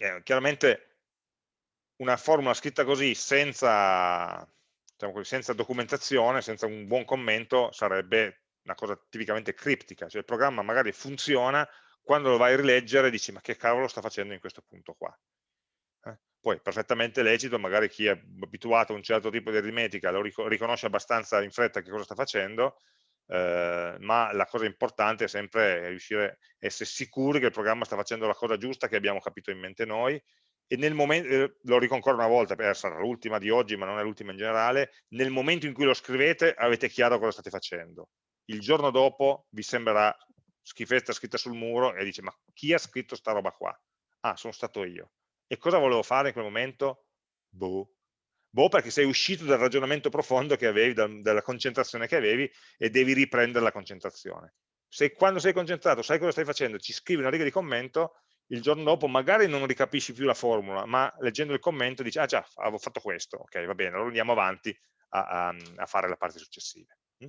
S1: Eh, chiaramente una formula scritta così senza, diciamo così, senza documentazione, senza un buon commento, sarebbe una cosa tipicamente criptica, cioè il programma magari funziona, quando lo vai a rileggere dici ma che cavolo sta facendo in questo punto qua. Eh? Poi perfettamente legito, magari chi è abituato a un certo tipo di aritmetica lo riconosce abbastanza in fretta che cosa sta facendo, eh, ma la cosa importante è sempre riuscire a essere sicuri che il programma sta facendo la cosa giusta che abbiamo capito in mente noi e nel momento, eh, lo dico ancora una volta, sarà l'ultima di oggi ma non è l'ultima in generale, nel momento in cui lo scrivete avete chiaro cosa state facendo. Il giorno dopo vi sembrerà schifezza scritta sul muro e dice ma chi ha scritto sta roba qua? Ah, sono stato io. E cosa volevo fare in quel momento? Boh, Boh, perché sei uscito dal ragionamento profondo che avevi, da, dalla concentrazione che avevi e devi riprendere la concentrazione. Se quando sei concentrato sai cosa stai facendo, ci scrivi una riga di commento, il giorno dopo magari non ricapisci più la formula, ma leggendo il commento dici, ah già, avevo fatto questo, ok, va bene, allora andiamo avanti a, a, a fare le parti successive. Mm?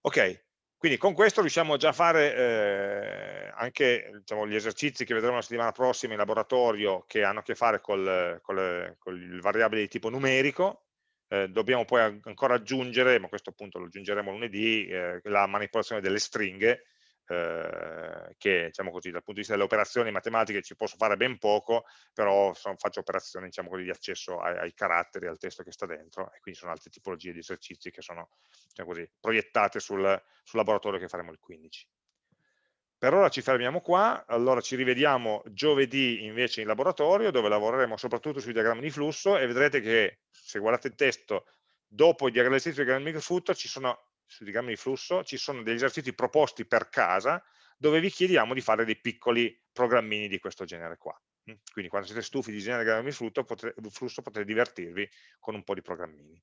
S1: Ok, quindi con questo riusciamo già a fare eh, anche diciamo, gli esercizi che vedremo la settimana prossima in laboratorio che hanno a che fare con il variabile di tipo numerico. Eh, dobbiamo poi ancora aggiungere, ma questo appunto lo aggiungeremo lunedì, eh, la manipolazione delle stringhe eh, che diciamo così, dal punto di vista delle operazioni matematiche ci posso fare ben poco, però sono, faccio operazioni diciamo così, di accesso ai, ai, caratteri, al testo che sta dentro, e quindi sono altre tipologie di esercizi che sono diciamo così, proiettate sul, sul laboratorio che faremo il 15. Per ora ci fermiamo qua, allora ci rivediamo giovedì invece in laboratorio dove lavoreremo soprattutto sui diagrammi di flusso e vedrete che se guardate il testo dopo i diagrammi di flusso ci sono sui diagrammi di flusso ci sono degli esercizi proposti per casa dove vi chiediamo di fare dei piccoli programmini di questo genere qua. Mm? Quindi quando siete stufi di disegnare diagrammi di flusso, potrete, flusso potete divertirvi con un po' di programmini.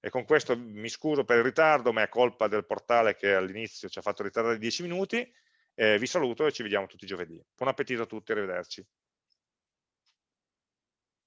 S1: E con questo mi scuso per il ritardo, ma è colpa del portale che all'inizio ci ha fatto ritardare 10 minuti. Eh, vi saluto e ci vediamo tutti giovedì. Buon appetito a tutti, arrivederci.